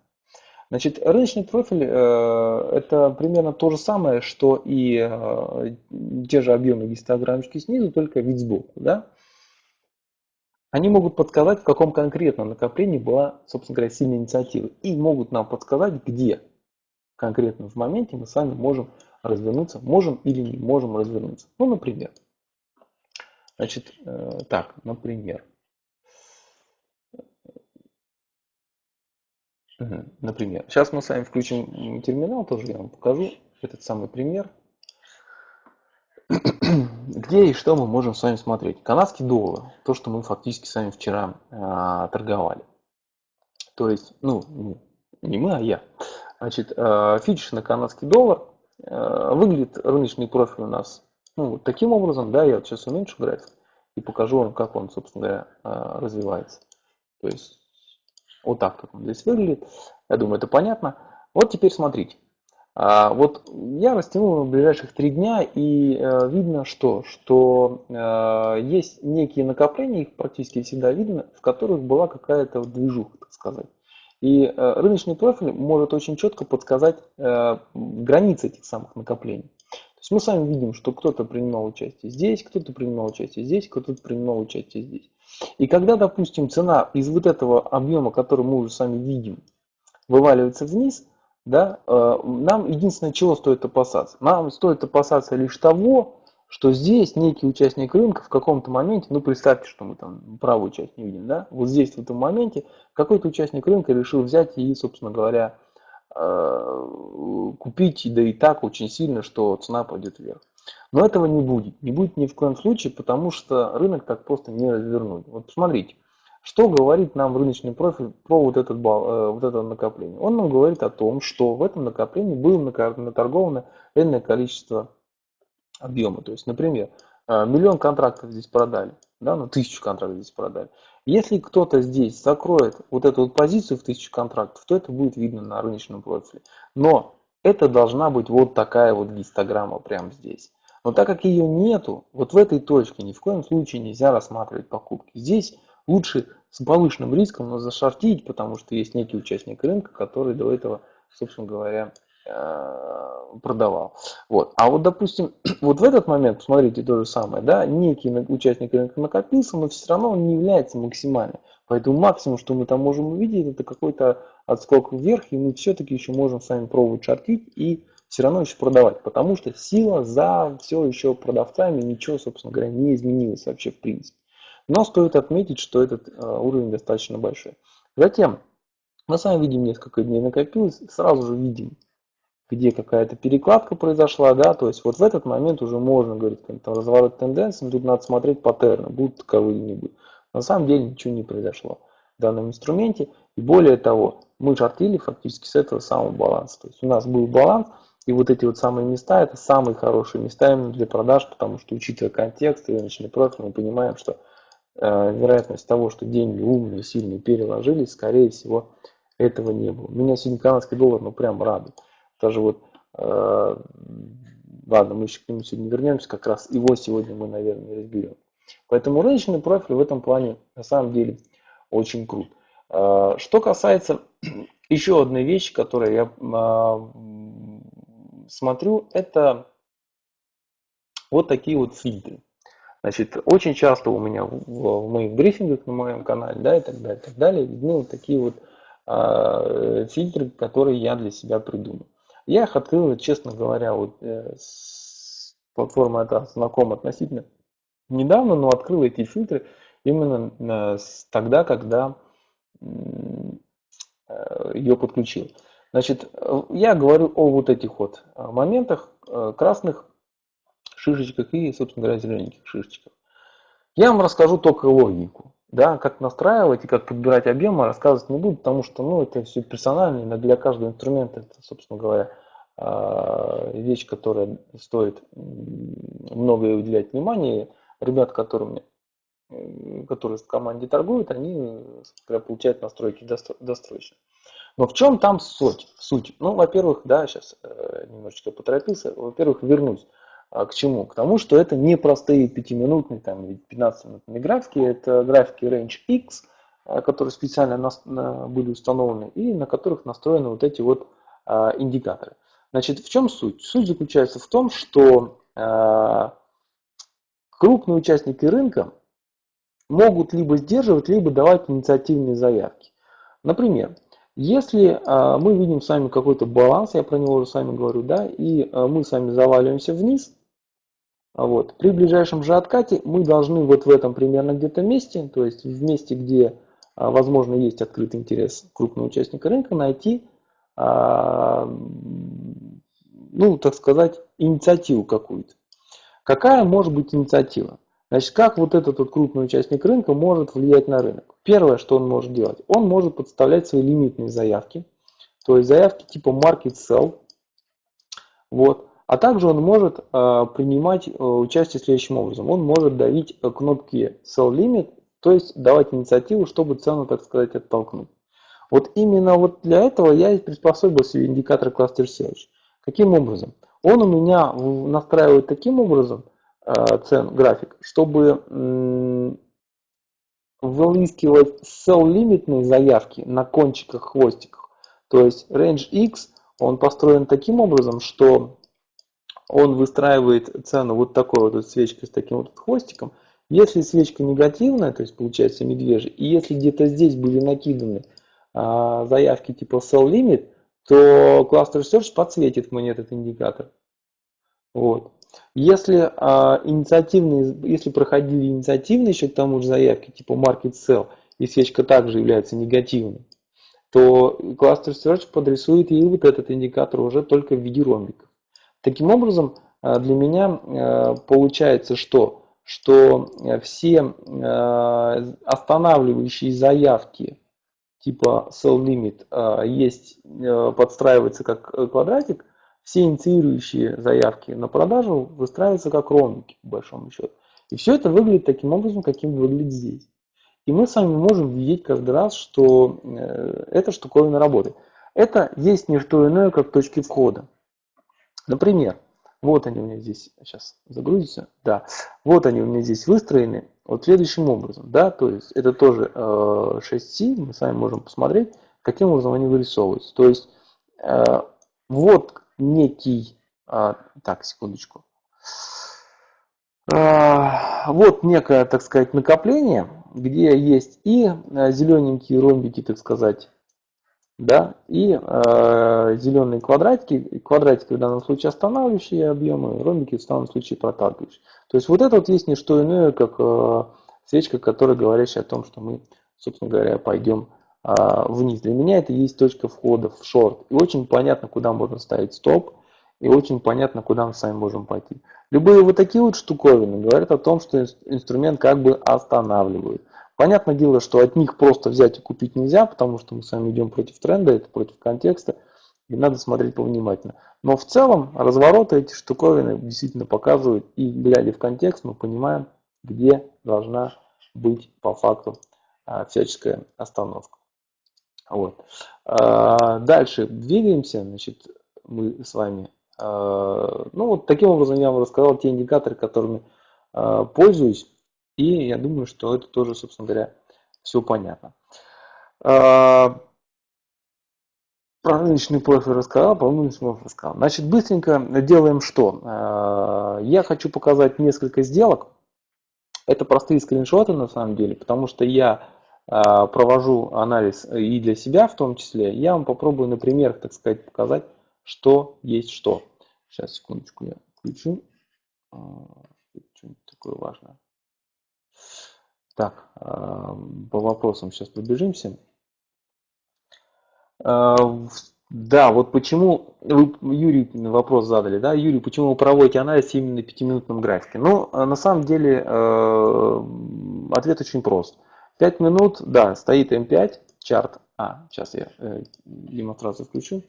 Значит, рыночный профиль э, это примерно то же самое, что и те же объемы гистограммочки снизу, только вид сбоку. Да? Они могут подсказать, в каком конкретном накоплении была, собственно говоря, сильная инициатива. И могут нам подсказать, где конкретно в моменте мы с вами можем развернуться, можем или не можем развернуться. Ну, например. Значит, э, так, например. Например. Сейчас мы с вами включим терминал, тоже я вам покажу этот самый пример. Где и что мы можем с вами смотреть? Канадский доллар, то, что мы фактически с вами вчера э, торговали. То есть, ну, не мы, а я. Значит, э, фьючерс на канадский доллар выглядит рыночный профиль у нас ну, вот таким образом, да, я вот сейчас уменьшу график и покажу вам, как он, собственно говоря, э, развивается. То есть вот так как он здесь выглядит. Я думаю, это понятно. Вот теперь смотрите. А, вот я растянул на ближайших три дня и э, видно что? Что есть некие накопления, их практически всегда видно, в которых была какая-то движуха, так сказать. И э, рыночный профиль может очень четко подсказать э, границы этих самых накоплений. То есть мы сами видим, что кто-то принимал участие здесь, кто-то принимал участие здесь, кто-то принимал участие здесь. И когда, допустим, цена из вот этого объема, который мы уже сами видим, вываливается вниз, да, э, нам единственное, чего стоит опасаться? Нам стоит опасаться лишь того, что здесь некий участник рынка в каком-то моменте, ну представьте, что мы там правую часть не видим, да, вот здесь в этом моменте какой-то участник рынка решил взять и, собственно говоря, э, купить, да и так очень сильно, что цена пойдет вверх. Но этого не будет, не будет ни в коем случае, потому что рынок так просто не развернуть. Вот посмотрите, что говорит нам рыночный профиль про вот, этот э, вот это накопление. Он нам говорит о том, что в этом накоплении было наторговано энное количество объема. То есть, например, э, миллион контрактов здесь продали, да, ну тысячу контрактов здесь продали. Если кто-то здесь закроет вот эту вот позицию в тысячу контрактов, то это будет видно на рыночном профиле. Но это должна быть вот такая вот гистограмма прямо здесь. Но так как ее нету, вот в этой точке ни в коем случае нельзя рассматривать покупки. Здесь лучше с повышенным риском но зашортить, потому что есть некий участник рынка, который до этого, собственно говоря, продавал. Вот. А вот, допустим, вот в этот момент, посмотрите, то же самое, да, некий участник рынка накопился, но все равно он не является максимальным. Поэтому максимум, что мы там можем увидеть, это какой-то отскок вверх, и мы все-таки еще можем с вами пробовать шортить и все равно еще продавать, потому что сила за все еще продавцами, ничего, собственно говоря, не изменилось вообще в принципе. Но стоит отметить, что этот э, уровень достаточно большой. Затем мы с вами видим несколько дней накопилось, сразу же видим, где какая-то перекладка произошла, да, то есть вот в этот момент уже можно говорить, там разворот тенденции, тут надо смотреть паттерны, будут таковые или не будут. На самом деле ничего не произошло в данном инструменте, и более того, мы шортили фактически с этого самого баланса, то есть у нас был баланс, и вот эти вот самые места, это самые хорошие места именно для продаж, потому что учитывая контекст и рыночный профиль, мы понимаем, что э, вероятность того, что деньги умные, сильные переложились, скорее всего, этого не было. Меня сегодня канадский доллар, ну, прям радует. Даже вот, э, ладно, мы еще к нему сегодня вернемся, как раз его сегодня мы, наверное, разберем. Поэтому рыночный профиль в этом плане на самом деле очень крут. Э, что касается еще одной вещи, которую я э, смотрю, это вот такие вот фильтры. Значит, очень часто у меня в, в моих брифингах на моем канале, да, и так далее, и так далее, видны вот такие вот э, фильтры, которые я для себя придумал. Я их открыл, честно говоря, вот э, с платформы это знаком относительно недавно, но открыл эти фильтры именно э, тогда, когда э, ее подключил. Значит, я говорю о вот этих вот э, моментах, э, красных шишечках и, собственно говоря, зелененьких шишечках. Я вам расскажу только логику. Да, как настраивать и как подбирать объемы, рассказывать не буду, потому что ну, это все персонально, для каждого инструмента это, собственно говоря, э, вещь, которая стоит много уделять внимания. Ребят, которыми, которые в команде торгуют, они получают настройки достроечные. Но в чем там суть? суть? Ну, во-первых, да, сейчас э, немножечко поторопился. Во-первых, вернусь. А к чему? К тому, что это не простые 5-минутные там, или 15-минутные графики, это графики Range X, э, которые специально нас, на, были установлены и на которых настроены вот эти вот а, индикаторы. Значит, в чем суть? Суть заключается в том, что а, крупные участники рынка могут либо сдерживать, либо давать инициативные заявки. Например, если а, мы видим с вами какой-то баланс, я про него уже с вами говорю, да, и а, мы с вами заваливаемся вниз, вот, при ближайшем же откате мы должны вот в этом примерно где-то месте, то есть в месте, где, а, возможно, есть открытый интерес крупного участника рынка, найти, ну, так сказать, инициативу какую-то. Какая может быть инициатива? Значит, как вот этот вот крупный участник рынка может влиять на рынок? Первое, что он может делать, он может подставлять свои лимитные заявки, то есть заявки типа market sell, вот. А также он может э, принимать э, участие следующим образом. Он может давить э, кнопки sell limit, то есть давать инициативу, чтобы цену, так сказать, оттолкнуть. Вот именно вот для этого я и приспособил себе индикатор Cluster Search. Каким образом? Он у меня настраивает таким образом, цен график, чтобы выискивать sell-лимитные заявки на кончиках хвостиков. То есть range X, он построен таким образом, что он выстраивает цену вот такой вот свечкой с таким вот хвостиком. Если свечка негативная, то есть получается медвежий, и если где-то здесь были накиданы а, заявки типа sell limit, то Cluster Search подсветит мне этот индикатор. Вот. Если, а, инициативные, если проходили инициативные еще к тому же заявки, типа Market Sell, и свечка также является негативной, то Cluster Search подрисует и вот этот индикатор уже только в виде ромбиков. Таким образом, а, для меня а, получается что? Что все а, останавливающие заявки типа sell limit есть, подстраивается как квадратик, все инициирующие заявки на продажу выстраиваются как ромбики, по большому счету. И все это выглядит таким образом, каким выглядит здесь. И мы с вами можем видеть каждый раз, что э, эта штуковина работает. Это есть не что иное, как точки входа. Например, вот они у меня здесь, сейчас загрузится, да, вот они у меня здесь выстроены вот следующим образом, да, то есть это тоже э, 6C, мы с вами можем посмотреть, каким образом они вырисовываются. То есть э, вот некий, а, так, секундочку, а, вот некое, так сказать, накопление, где есть и а, зелененькие ромбики, так сказать, да, и э, зеленые квадратики, квадратики в данном случае останавливающие объемы, ромбики в данном случае проталкивающие. То есть вот это вот есть не что иное, как э, свечка, которая говорящая о том, что мы, собственно говоря, пойдем э, вниз. Для меня это есть точка входа в шорт. И очень понятно, куда можно ставить стоп, и очень понятно, куда мы сами можем пойти. Любые вот такие вот штуковины говорят о том, что инструмент как бы останавливает. Понятное дело, что от них просто взять и купить нельзя, потому что мы с вами идем против тренда, это против контекста, и надо смотреть повнимательно. Но в целом развороты эти штуковины действительно показывают, и глядя в контекст, мы понимаем, где должна быть по факту а, всяческая остановка. Вот. А, дальше двигаемся, значит, мы с вами. А, ну вот таким образом я вам рассказал те индикаторы, которыми пользуюсь. И я думаю, что это тоже, собственно говоря, все понятно. А, про рыночный профиль рассказал, про рыночный профиль рассказал. Значит, быстренько делаем что? А, я хочу показать несколько сделок. Это простые скриншоты на самом деле, потому что я а, провожу анализ и для себя в том числе. Я вам попробую на примерах, так сказать, показать, что есть что. Сейчас, секундочку, я включу. Что-нибудь такое важное. Так, а, по вопросам сейчас пробежимся. А, да, вот почему, вы, Юрий, вопрос задали, да, Юрий, почему вы проводите анализ именно на пятиминутном графике? Ну, а на самом деле, ответ очень прост. 5 минут, да, стоит М5, чарт, а, сейчас я э, демонстрацию включу,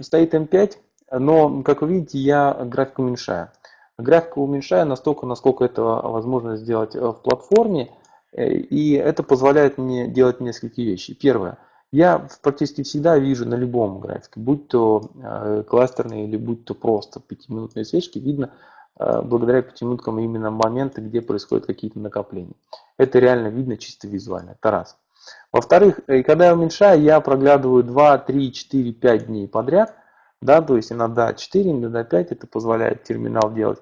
стоит М5, но, как вы видите, я график уменьшаю. Графику уменьшаю настолько, насколько это возможно сделать э, в платформе. Э, и это позволяет мне делать несколько вещей. Первое. Я практически всегда вижу на любом графике, будь то э, кластерные или будь то просто пятиминутные свечки, видно благодаря пятиминуткам именно моменты, где происходят какие-то накопления. Это реально видно чисто визуально. Это раз. Во-вторых, когда я уменьшаю, я проглядываю 2, 3, 4, 5 дней подряд – да, то есть иногда 4, иногда 5, это позволяет терминал делать.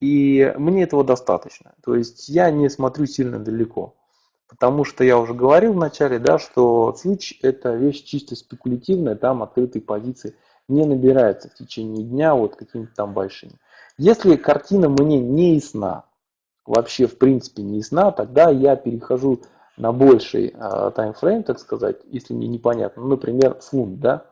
И мне этого достаточно. То есть я не смотрю сильно далеко. Потому что я уже говорил вначале, да, что switch это вещь чисто спекулятивная, там открытые позиции не набираются в течение дня вот какими-то там большими. Если картина мне не ясна, вообще в принципе не ясна, тогда я перехожу на больший э, таймфрейм, так сказать, если мне непонятно. Ну, например, фунт, да,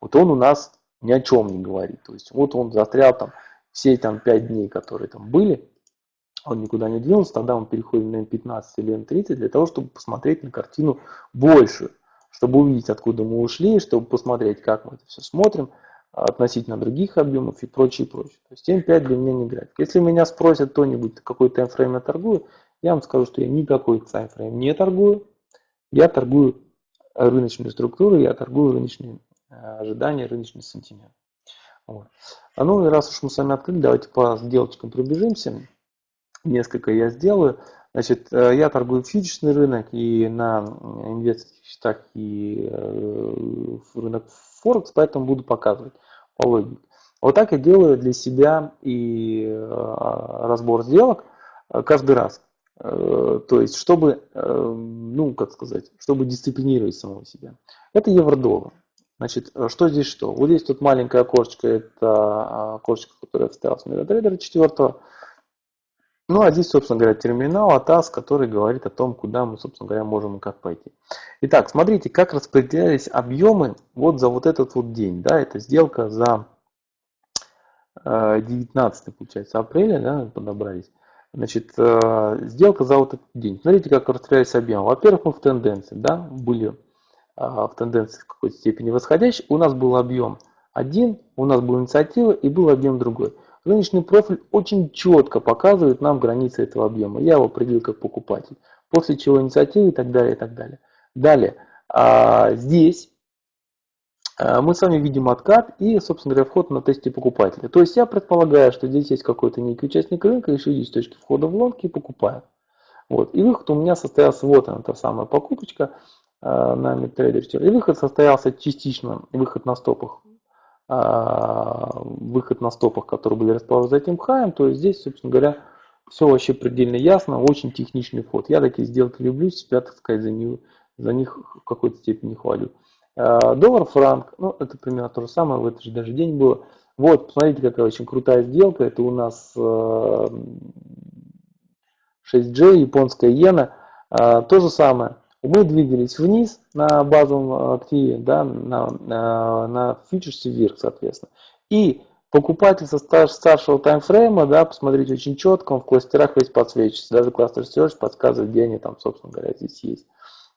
вот он у нас ни о чем не говорит. То есть вот он застрял там все там 5 дней, которые там были, он никуда не двинулся, тогда он переходит на М15 или М30 для того, чтобы посмотреть на картину большую, чтобы увидеть, откуда мы ушли, чтобы посмотреть, как мы это все смотрим относительно других объемов и прочее, прочее. То есть М5 для меня не график. Если меня спросят кто-нибудь, какой таймфрейм я торгую, я вам скажу, что я никакой таймфрейм не торгую. Я торгую рыночную структуру, я торгую рыночные Э, ожидания, рыночный сантимент. Вот. А ну и раз уж мы с вами открыли, давайте по сделочкам пробежимся. Несколько я сделаю. Значит, э, я торгую фьючерсный рынок и на инвесторских счетах, и э, рынок Форекс, поэтому буду показывать по логике. Вот так я делаю для себя и разбор сделок каждый раз. То есть, чтобы, ну, как сказать, чтобы дисциплинировать самого себя. Это евро-доллар. Значит, э, что здесь что? Вот здесь тут маленькое окошечко, это а, окошечко, которое вставил с MetaTrader 4. Ну, а здесь, собственно говоря, терминал ATAS, который говорит о том, куда мы, собственно говоря, можем и как пойти. Итак, смотрите, как распределялись объемы вот за вот этот вот день. Да, это сделка за 19, э, получается, апреля, да, подобрались. Значит, э, сделка за вот этот день. Смотрите, как распределялись объемы. Во-первых, мы в тенденции, да, были в тенденции в какой-то степени восходящий, у нас был объем один, у нас была инициатива и был объем другой. Рыночный профиль очень четко показывает нам границы этого объема. Я его определил как покупатель. После чего инициатива и так далее, и так далее. Далее, а, здесь а, мы с вами видим откат и, собственно говоря, вход на тесте покупателя. То есть я предполагаю, что здесь есть какой-то некий участник рынка, решил здесь точки входа в лонг и покупает. Вот. И выход у меня состоялся, вот она, та самая покупочка. Э, на MetaTrader 4. И выход состоялся частично, выход на стопах а, выход на стопах, которые были расположены за этим хаем, то есть здесь, собственно говоря, все вообще предельно ясно, очень техничный вход. Я такие сделки люблю, себя, так сказать, за, них, за них в какой-то степени хвалю. А, доллар-франк, ну, это примерно то же самое, в этот же даже день было. Вот, посмотрите, какая очень крутая сделка. Это у нас 6G, японская иена. А, то же самое. Мы двигались вниз на базовом активе, да, на, на, на фьючерсе вверх, соответственно. И покупатель со старшего таймфрейма, да, посмотрите очень четко, он в кластерах весь подсвечивается. Даже кластер Search подсказывает, где они там, собственно говоря, здесь есть.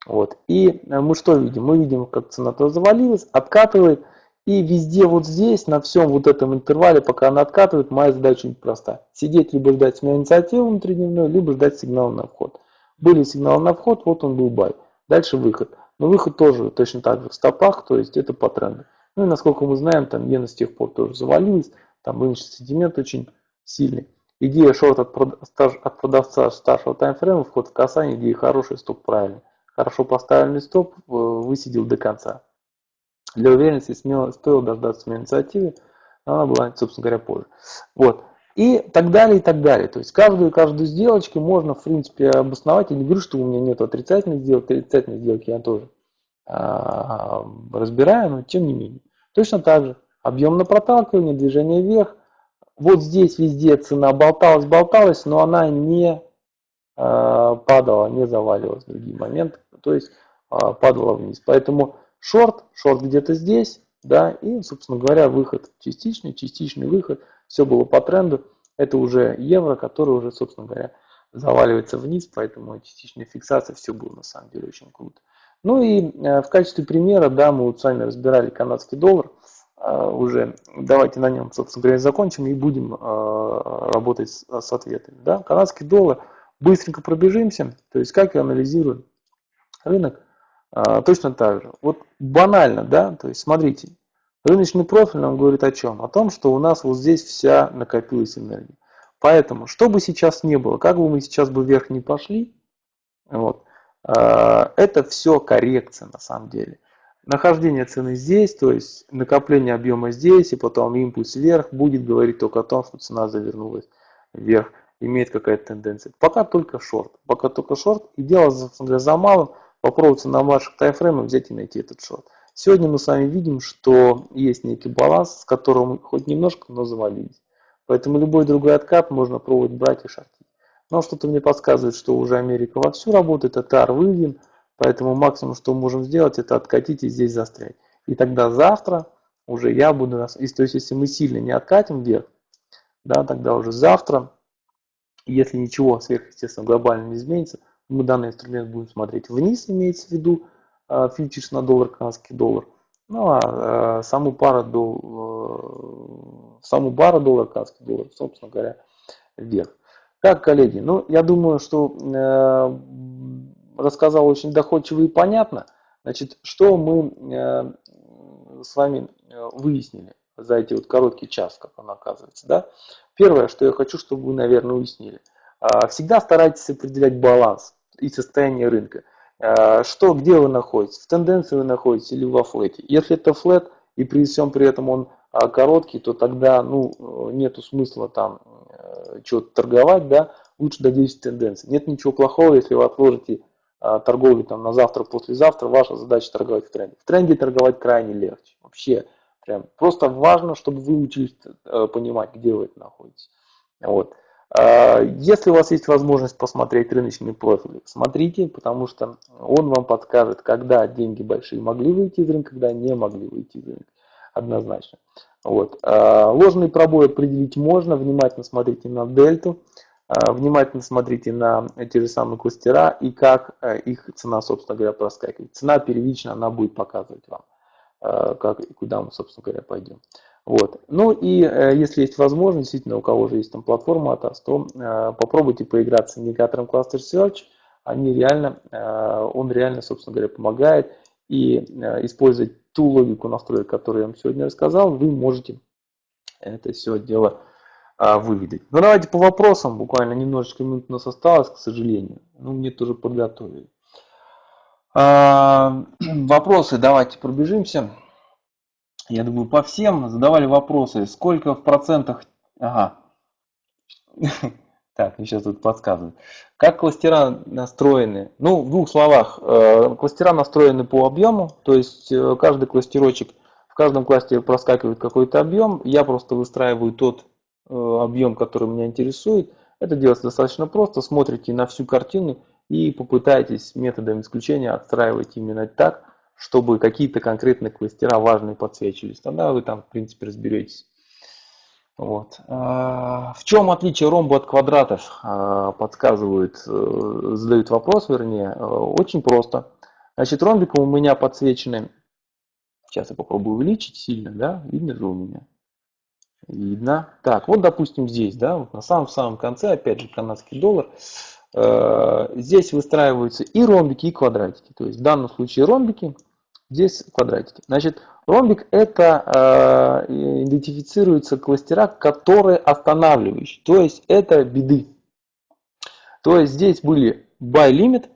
Вот. И мы что видим? Мы видим, как цена то завалилась, откатывает, и везде вот здесь, на всем вот этом интервале, пока она откатывает, моя задача очень проста. Сидеть, либо ждать смены инициативы внутридневной, либо ждать сигнала на вход. Были сигналы на вход, вот он был бай. Дальше выход. Но выход тоже точно так же в стопах, то есть это по тренду. Ну и насколько мы знаем, там иена с тех пор тоже завалилась, там рыночный сентимент очень сильный. Идея шорт от, продавца старшего таймфрейма, вход в касание, идея хорошая, стоп правильный. Хорошо поставленный стоп, э, высидел до конца. Для уверенности смело, стоило дождаться смены инициативы, но она была, собственно говоря, позже. Вот. И так далее, и так далее. То есть каждую каждую сделочку можно, в принципе, обосновать. Я не говорю, что у меня нет отрицательной сделки, отрицательной сделки я тоже а, разбираю, но тем не менее. Точно так же. Объем проталкивание, движение вверх. Вот здесь везде цена болталась, болталась, но она не а, падала, не заваливалась в другие моменты. То есть а, падала вниз. Поэтому шорт, шорт где-то здесь, да, и, собственно говоря, выход частичный, частичный выход, все было по тренду, это уже евро, который уже, собственно говоря, заваливается вниз, поэтому частичная фиксация, все было на самом деле очень круто. Ну и э, в качестве примера, да, мы вот с вами разбирали канадский доллар, э, уже давайте на нем, собственно говоря, закончим и будем э, работать с ответами. Да. Канадский доллар, быстренько пробежимся, то есть как я анализирую рынок, точно так же. Вот банально, да, то есть смотрите, рыночный профиль нам говорит о чем? О том, что у нас вот здесь вся накопилась энергия. Поэтому, что бы сейчас не было, как бы мы сейчас бы вверх не пошли, вот, а, это все коррекция на самом деле. Нахождение цены здесь, то есть накопление объема здесь, и потом импульс вверх будет говорить только о том, что цена завернулась вверх, имеет какая-то тенденция. Пока только шорт, пока только шорт, и дело за малым – попробуйте на ваших таймфреймах взять и найти этот шорт. Сегодня мы с вами видим, что есть некий баланс, с которым хоть немножко, но завалились. Поэтому любой другой откат можно пробовать брать и шортить. Но что-то мне подсказывает, что уже Америка вовсю работает, это ар выведен, поэтому максимум, что мы можем сделать, это откатить и здесь застрять. И тогда завтра уже я буду, нас, то есть если мы сильно не откатим вверх, да, тогда уже завтра, если ничего сверхъестественно глобально не изменится, мы данный инструмент будем смотреть вниз, имеется в виду а, фьючерс на доллар, канадский доллар. Ну а, а саму пару, дол, э, саму пару доллар, канадский доллар, собственно говоря, вверх. Как, коллеги, ну я думаю, что э, рассказал очень доходчиво и понятно. Значит, что мы э, с вами э, выяснили за эти вот короткий час, как он оказывается. Да? Первое, что я хочу, чтобы вы, наверное, уяснили. А, всегда старайтесь определять баланс и состояние рынка. А, что, где вы находитесь? В тенденции вы находитесь или во флете? Если это флет, и при всем при этом он а, короткий, то тогда ну, нету смысла там э, что-то торговать, да, лучше додействовать тенденции. Нет ничего плохого, если вы отложите а, торговлю там на завтра, послезавтра, ваша задача торговать в тренде. В тренде торговать крайне легче. Вообще, прям просто важно, чтобы вы учились э, понимать, где вы находитесь. Вот. А, если у вас есть возможность посмотреть рыночный профиль, смотрите, потому что он вам подскажет, когда деньги большие могли выйти из рынка, когда не могли выйти из рынка. Однозначно. Вот. А, ложный пробой определить можно, внимательно смотрите на дельту, а, внимательно смотрите на те же самые кластера и как их цена, собственно говоря, проскакивает. Цена первичная, она будет показывать вам, как и куда мы, собственно говоря, пойдем. Вот. Ну и э, если есть возможность, действительно, у кого же есть там платформа ATAS, то э, попробуйте поиграться с индикатором Cluster Search. Они реально, э, он реально, собственно говоря, помогает. И э, использовать ту логику настроек, которую я вам сегодня рассказал, вы можете это все дело э, выведать. Ну давайте по вопросам, буквально немножечко минут у нас осталось, к сожалению. Ну мне тоже подготовили. А, вопросы давайте пробежимся. Я думаю, по всем задавали вопросы, сколько в процентах... Ага. Так, мне сейчас тут подсказывают. Как кластера настроены? Ну, в двух словах. э, Кластера настроены по объему, то есть э, каждый кластерочек, в каждом кластере проскакивает какой-то объем. Я просто выстраиваю тот э, объем, который меня интересует. Это делается достаточно просто. Смотрите на всю картину и попытайтесь методом исключения отстраивать именно так, чтобы какие-то конкретные кластера важные подсвечивались. Тогда вы там, в принципе, разберетесь. Вот. А, В чем отличие ромба от квадратов? А, Подсказывают, э, задают вопрос, вернее. Э, Очень просто. Значит, ромбиком у меня подсвечены. Сейчас я попробую увеличить сильно, да? Видно же у меня? Видно. Так, вот, допустим, здесь, да, вот на самом-самом конце, опять же, канадский доллар. Э, Здесь выстраиваются и ромбики, и квадратики. То есть в данном случае ромбики, здесь квадратики. Значит, ромбик это э, идентифицируются кластера, которые останавливающие. То есть это беды. То есть здесь были buy limit,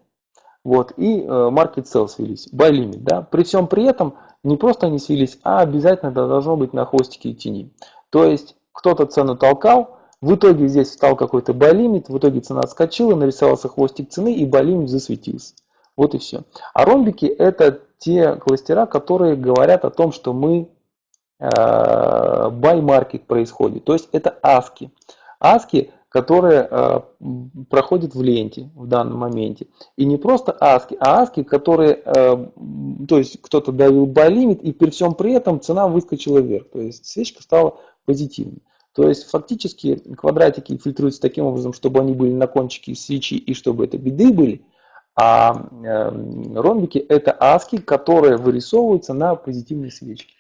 вот, и э, market sell свелись. Buy limit, да. При всем при этом не просто они свелись, а обязательно должно быть на хвостике и тени. То есть кто-то цену толкал, в итоге здесь встал какой-то buy limit, в итоге цена отскочила, нарисовался хвостик цены и buy limit засветился. Вот и все. А ромбики это те кластера, которые говорят о том, что мы э, buy market происходит. То есть это аски. Аски, которые э, проходят в ленте в данном моменте. И не просто аски, а аски, которые, э, то есть кто-то давил buy limit и при всем при этом цена выскочила вверх. То есть свечка стала позитивной. То есть фактически квадратики фильтруются таким образом, чтобы они были на кончике свечи и чтобы это беды были. А э, ромбики это аски, которые вырисовываются на позитивной свечке.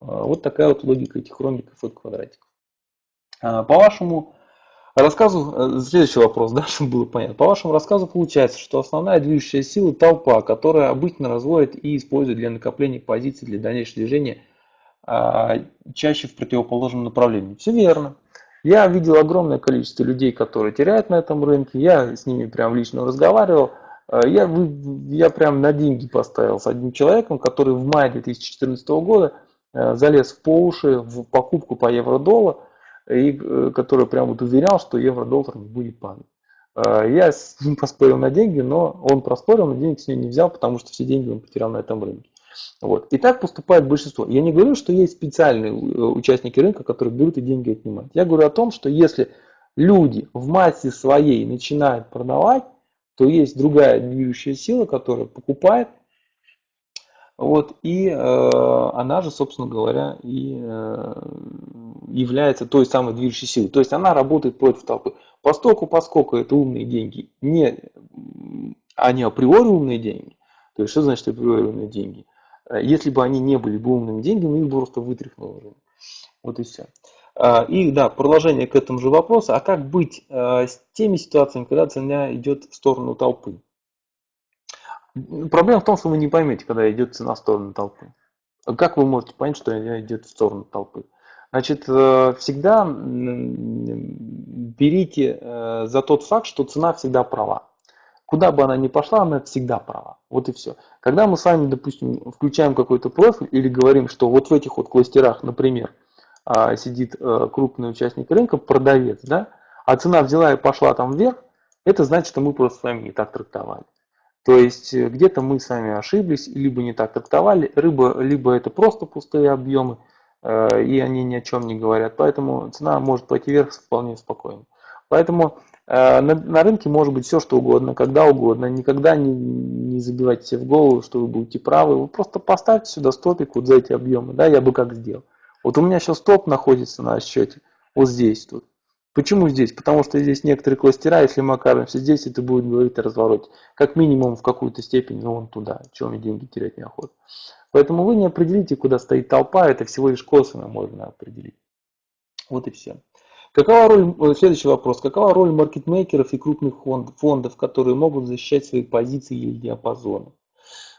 А, Вот такая вот логика этих ромбиков от квадратиков. А, По вашему рассказу, э, следующий вопрос, да, чтобы было понятно. По вашему рассказу получается, что основная движущая сила толпа, которая обычно разводит и использует для накопления позиций для дальнейшего движения а, чаще в противоположном направлении. Все верно. Я видел огромное количество людей, которые теряют на этом рынке. Я с ними прям лично разговаривал. А, Я, я прям на деньги поставил с одним человеком, который в мае 2014 года э, залез в по уши в покупку по евро-доллар, и э, который прям вот уверял, что евро-доллар не будет падать. Э, Я с ним поспорил на деньги, но он проспорил, но денег с него не взял, потому что все деньги он потерял на этом рынке. Вот. И так поступает большинство. Я не говорю, что есть специальные э, участники рынка, которые берут и деньги отнимают. Я говорю о том, что если люди в массе своей начинают продавать, то есть другая движущая сила, которая покупает, вот, и э, она же, собственно говоря, и э, является той самой движущей силой. То есть она работает против толпы. Поскольку, поскольку это умные деньги, не, они априори умные деньги, то есть что значит априори умные деньги? Если бы они не были бы умными деньгами, их бы просто вытряхнуло. Вот и все. И да, продолжение к этому же вопросу. А как быть э, с теми ситуациями, когда цена идет в сторону толпы? Проблема в том, что вы не поймете, когда идет цена в сторону толпы. Как вы можете понять, что она идет в сторону толпы? Значит, э, всегда берите э, за тот факт, что цена всегда права. Куда бы она ни пошла, она всегда права. Вот и все. Когда мы с вами, допустим, включаем какой-то профиль или говорим, что вот в этих вот кластерах, например, а, сидит э, крупный участник рынка, продавец, да, а цена взяла и пошла там вверх, это значит, что мы просто с вами не так трактовали. То есть э, где-то мы с вами ошиблись, либо не так трактовали, либо, либо это просто пустые объемы, э, и они ни о чем не говорят. Поэтому цена может пойти вверх вполне спокойно. Поэтому на, на рынке может быть все, что угодно, когда угодно. Никогда не, не забивайте себе в голову, что вы будете правы. Вы просто поставьте сюда стопик вот за эти объемы. Да, я бы как сделал. Вот у меня сейчас стоп находится на счете вот здесь тут. Почему здесь? Потому что здесь некоторые кластера, если мы окажемся здесь, это будет говорить о развороте. Как минимум в какую-то степень, ну вон туда, чем мне деньги терять неохота. Поэтому вы не определите, куда стоит толпа, это всего лишь косвенно можно определить. Вот и все. Какова роль, э, следующий вопрос. Какова роль маркетмейкеров и крупных фонд- фондов, которые могут защищать свои позиции или диапазоны?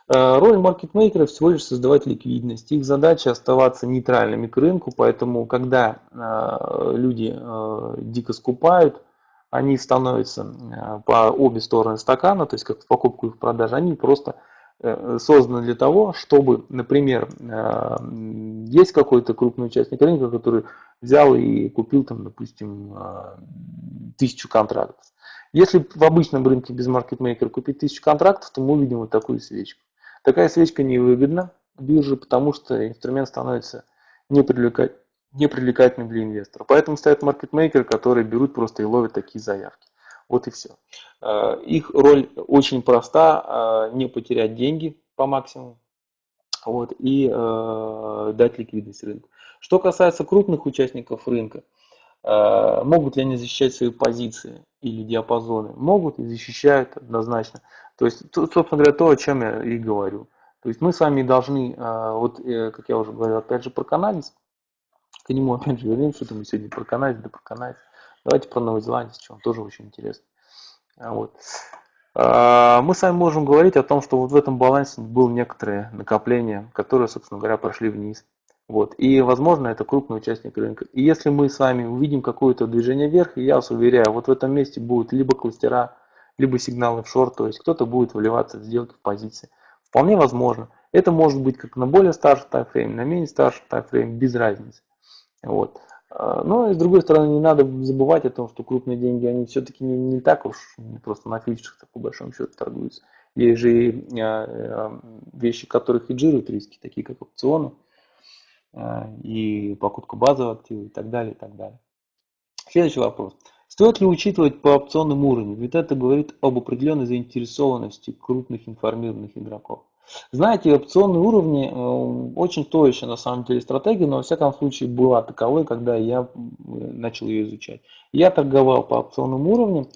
Э, Роль маркетмейкеров всего лишь создавать ликвидность. Их задача оставаться нейтральными к рынку, поэтому когда э, люди э, дико скупают, они становятся по обе стороны стакана, то есть как в покупку и в продажу, они просто созданы для того, чтобы, например, есть какой-то крупный участник рынка, который взял и купил там, допустим, тысячу контрактов. Если в обычном рынке без маркетмейкера купить тысячу контрактов, то мы увидим вот такую свечку. Такая свечка невыгодна бирже, потому что инструмент становится непривлекательным для инвестора. Поэтому стоят маркетмейкеры, которые берут просто и ловят такие заявки. Вот и все. Э, их роль очень проста, э, не потерять деньги по максимуму вот, и э, дать ликвидность рынку. Что касается крупных участников рынка, могут ли они защищать свои позиции или диапазоны? Могут и защищают однозначно. То есть, собственно говоря, то, о чем я и говорю. То есть мы с вами должны, э, вот э, как я уже говорил, опять же про канализ, к нему опять же вернемся, что мы сегодня про канадец, да про канадец. Давайте про новозеландец, он тоже очень интересно. А вот. А, мы с вами можем говорить о том, что вот в этом балансе было некоторые накопления, которые, собственно говоря, прошли вниз. Вот. И, возможно, это крупный участник рынка. И если мы с вами увидим какое-то движение вверх, я вас уверяю, вот в этом месте будут либо кластера, либо сигналы в шорт, то есть кто-то будет вливаться в сделки в позиции. Вполне возможно. Это может быть как на более старший таймфрейм, на менее старший таймфрейм, без разницы. Вот. А, но и с другой стороны, не надо забывать о том, что крупные деньги, они все-таки не, не так уж просто на фьючерсах по большому счету торгуются. Есть же и а, а, вещи, которые хеджируют риски, такие как опционы и покупка базовых активов и так далее, и так далее. Следующий вопрос. Стоит ли учитывать по опционным уровням? Ведь это говорит об определенной заинтересованности крупных информированных игроков. Знаете, опционные уровни э, очень стоящая на самом деле стратегия, но во всяком случае была таковой, когда я начал ее изучать. Я торговал по опционным уровням,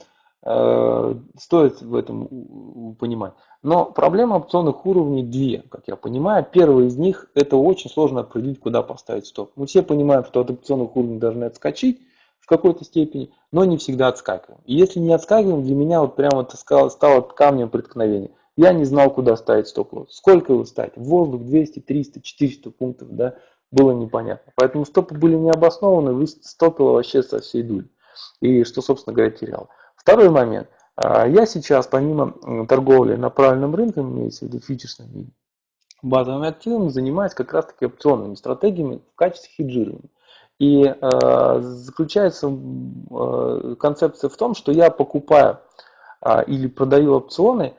стоит в этом понимать. Но проблема опционных уровней две, как я понимаю. Первый из них это очень сложно определить, куда поставить стоп. Мы все понимаем, что от опционных уровней должны отскочить в какой-то степени, но не всегда отскакиваем. И если не отскакиваем, для меня вот прямо это стало камнем преткновения. Я не знал, куда ставить стоп-лосс. Сколько его ставить? В воздух 200, 300, 400 пунктов, да, было непонятно. Поэтому стопы были необоснованы, стопило вообще со всей дури. И что, собственно говоря, терял. Второй момент. А, я сейчас, помимо торговли на правильном рынке, имеется в виду фьючерсными базовыми активами, занимаюсь как раз таки опционными стратегиями в качестве хеджирования. И э, заключается э, концепция в том, что я покупаю э, или продаю опционы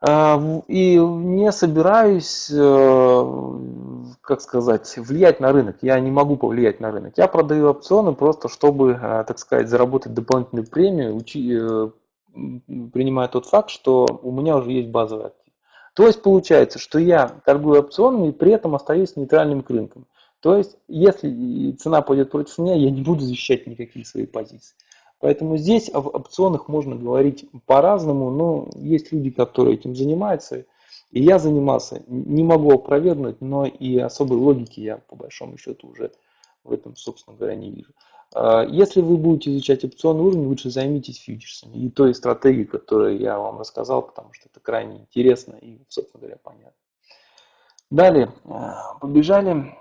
а, и не собираюсь, э, как сказать, влиять на рынок. Я не могу повлиять на рынок. Я продаю опционы просто, чтобы, э, так сказать, заработать дополнительную премию, э, принимая тот факт, что у меня уже есть базовый актив. То есть получается, что я торгую опционами и при этом остаюсь нейтральным к рынкам. То есть, если цена пойдет против меня, я не буду защищать никакие свои позиции. Поэтому здесь об опционах можно говорить по-разному, но есть люди, которые этим занимаются. И я занимался, не могу опровергнуть, но и особой логики я по большому счету уже в этом, собственно говоря, не вижу. А, если вы будете изучать опционный уровень, лучше займитесь фьючерсами и той стратегией, которую я вам рассказал, потому что это крайне интересно и, собственно говоря, понятно. Далее, а, побежали.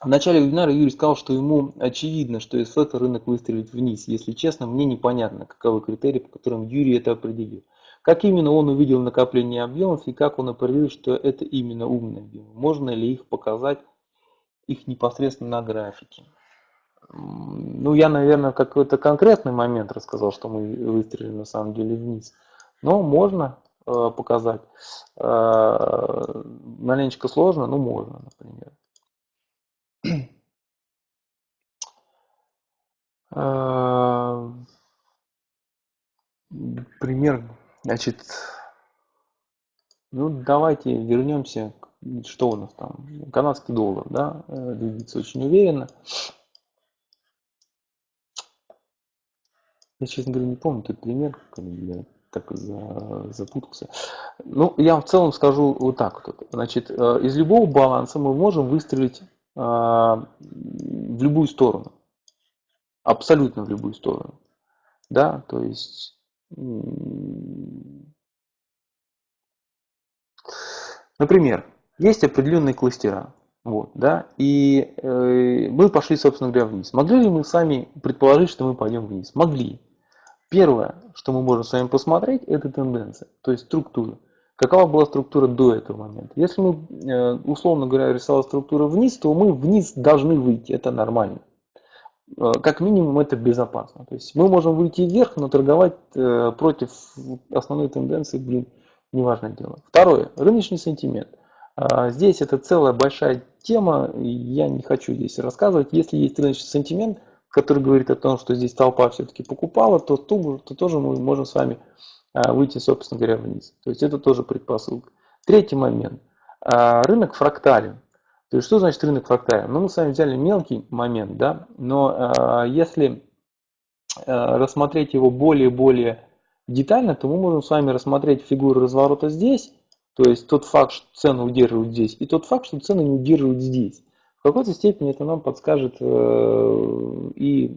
В начале вебинара Юрий сказал, что ему очевидно, что из флета рынок выстрелит вниз. Если честно, мне непонятно, каковы критерии, по которым Юрий это определил. Как именно он увидел накопление объемов и как он определил, что это именно умные объемы. Можно ли их показать, их непосредственно на графике. Ну, я, наверное, какой-то конкретный момент рассказал, что мы выстрелили на самом деле вниз. Но можно э, показать. Э, маленечко сложно, но можно, например. А, пример, значит, ну давайте вернемся, что у нас там, канадский доллар, да, э, двигается очень уверенно. Я, честно говоря, не помню этот пример, я так запутался. Ну, я в целом скажу вот так вот. Значит, э, из любого баланса мы можем выстрелить а, в любую сторону. Абсолютно в любую сторону. Да, то есть Например, есть определенные кластера, вот, да, и э, мы пошли, собственно говоря, вниз. Могли ли мы сами предположить, что мы пойдем вниз? Могли. Первое, что мы можем с вами посмотреть, это тенденция, то есть структура. какова была структура до этого момента. Если мы, э, условно говоря, рисовали структуру вниз, то мы вниз должны выйти, это нормально. Э, как минимум это безопасно. То есть мы можем выйти вверх, но торговать э, против основной тенденции, блин, неважное дело. Второе, рыночный сентимент. А, здесь это целая большая тема, я не хочу здесь рассказывать. Если есть рыночный сентимент, который говорит о том, что здесь толпа все-таки покупала, то, то, то тоже мы можем с вами а, выйти, собственно говоря, вниз. То есть это тоже предпосылка. Третий момент. А, рынок фрактален. То есть что значит рынок фрактален? Ну, мы с вами взяли мелкий момент, да, но если рассмотреть его более-более детально, то мы можем с вами рассмотреть фигуру разворота здесь, то есть тот факт, что цены удерживают здесь, и тот факт, что цены не удерживают здесь. В какой-то степени это нам подскажет э, и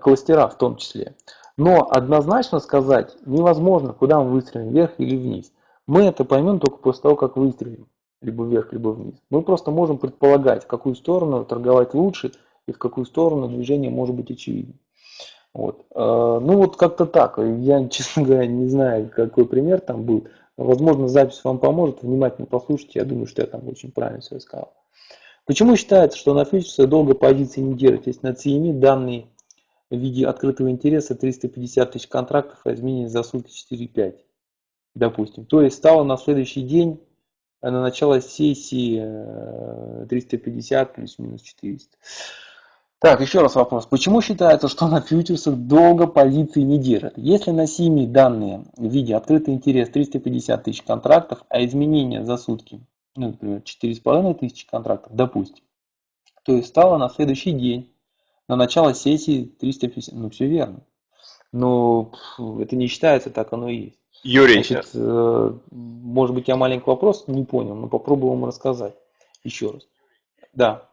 кластера в том числе. Но однозначно сказать невозможно, куда мы выстрелим, вверх или вниз. Мы это поймем только после того, как выстрелим, либо вверх, либо вниз. Мы просто можем предполагать, в какую сторону торговать лучше и в какую сторону движение может быть очевидным. Вот. Э, ну вот как-то так. Я, честно говоря, не знаю, какой пример там был. Возможно, запись вам поможет. Внимательно послушайте. Я думаю, что я там очень правильно все сказал. Почему считается, что на фьючерсах долго позиции не держит, если на CME данные в виде открытого интереса 350 тысяч контрактов, а изменение за сутки 4-5, допустим. То есть стало на следующий день, на начало сессии 350 э, плюс-минус 400. Так, еще раз вопрос. Почему считается, что на фьючерсах долго позиции не держат? Если на СИМе данные в виде открытый интерес 350 тысяч контрактов, а изменения за сутки, ну, например, 4,5 тысячи контрактов, допустим, то есть стало на следующий день, на начало сессии 350, ну все верно. Но это не считается, так оно и есть. Юрий. Значит, э, может быть, я маленький вопрос не понял, но попробую вам рассказать еще раз. Да.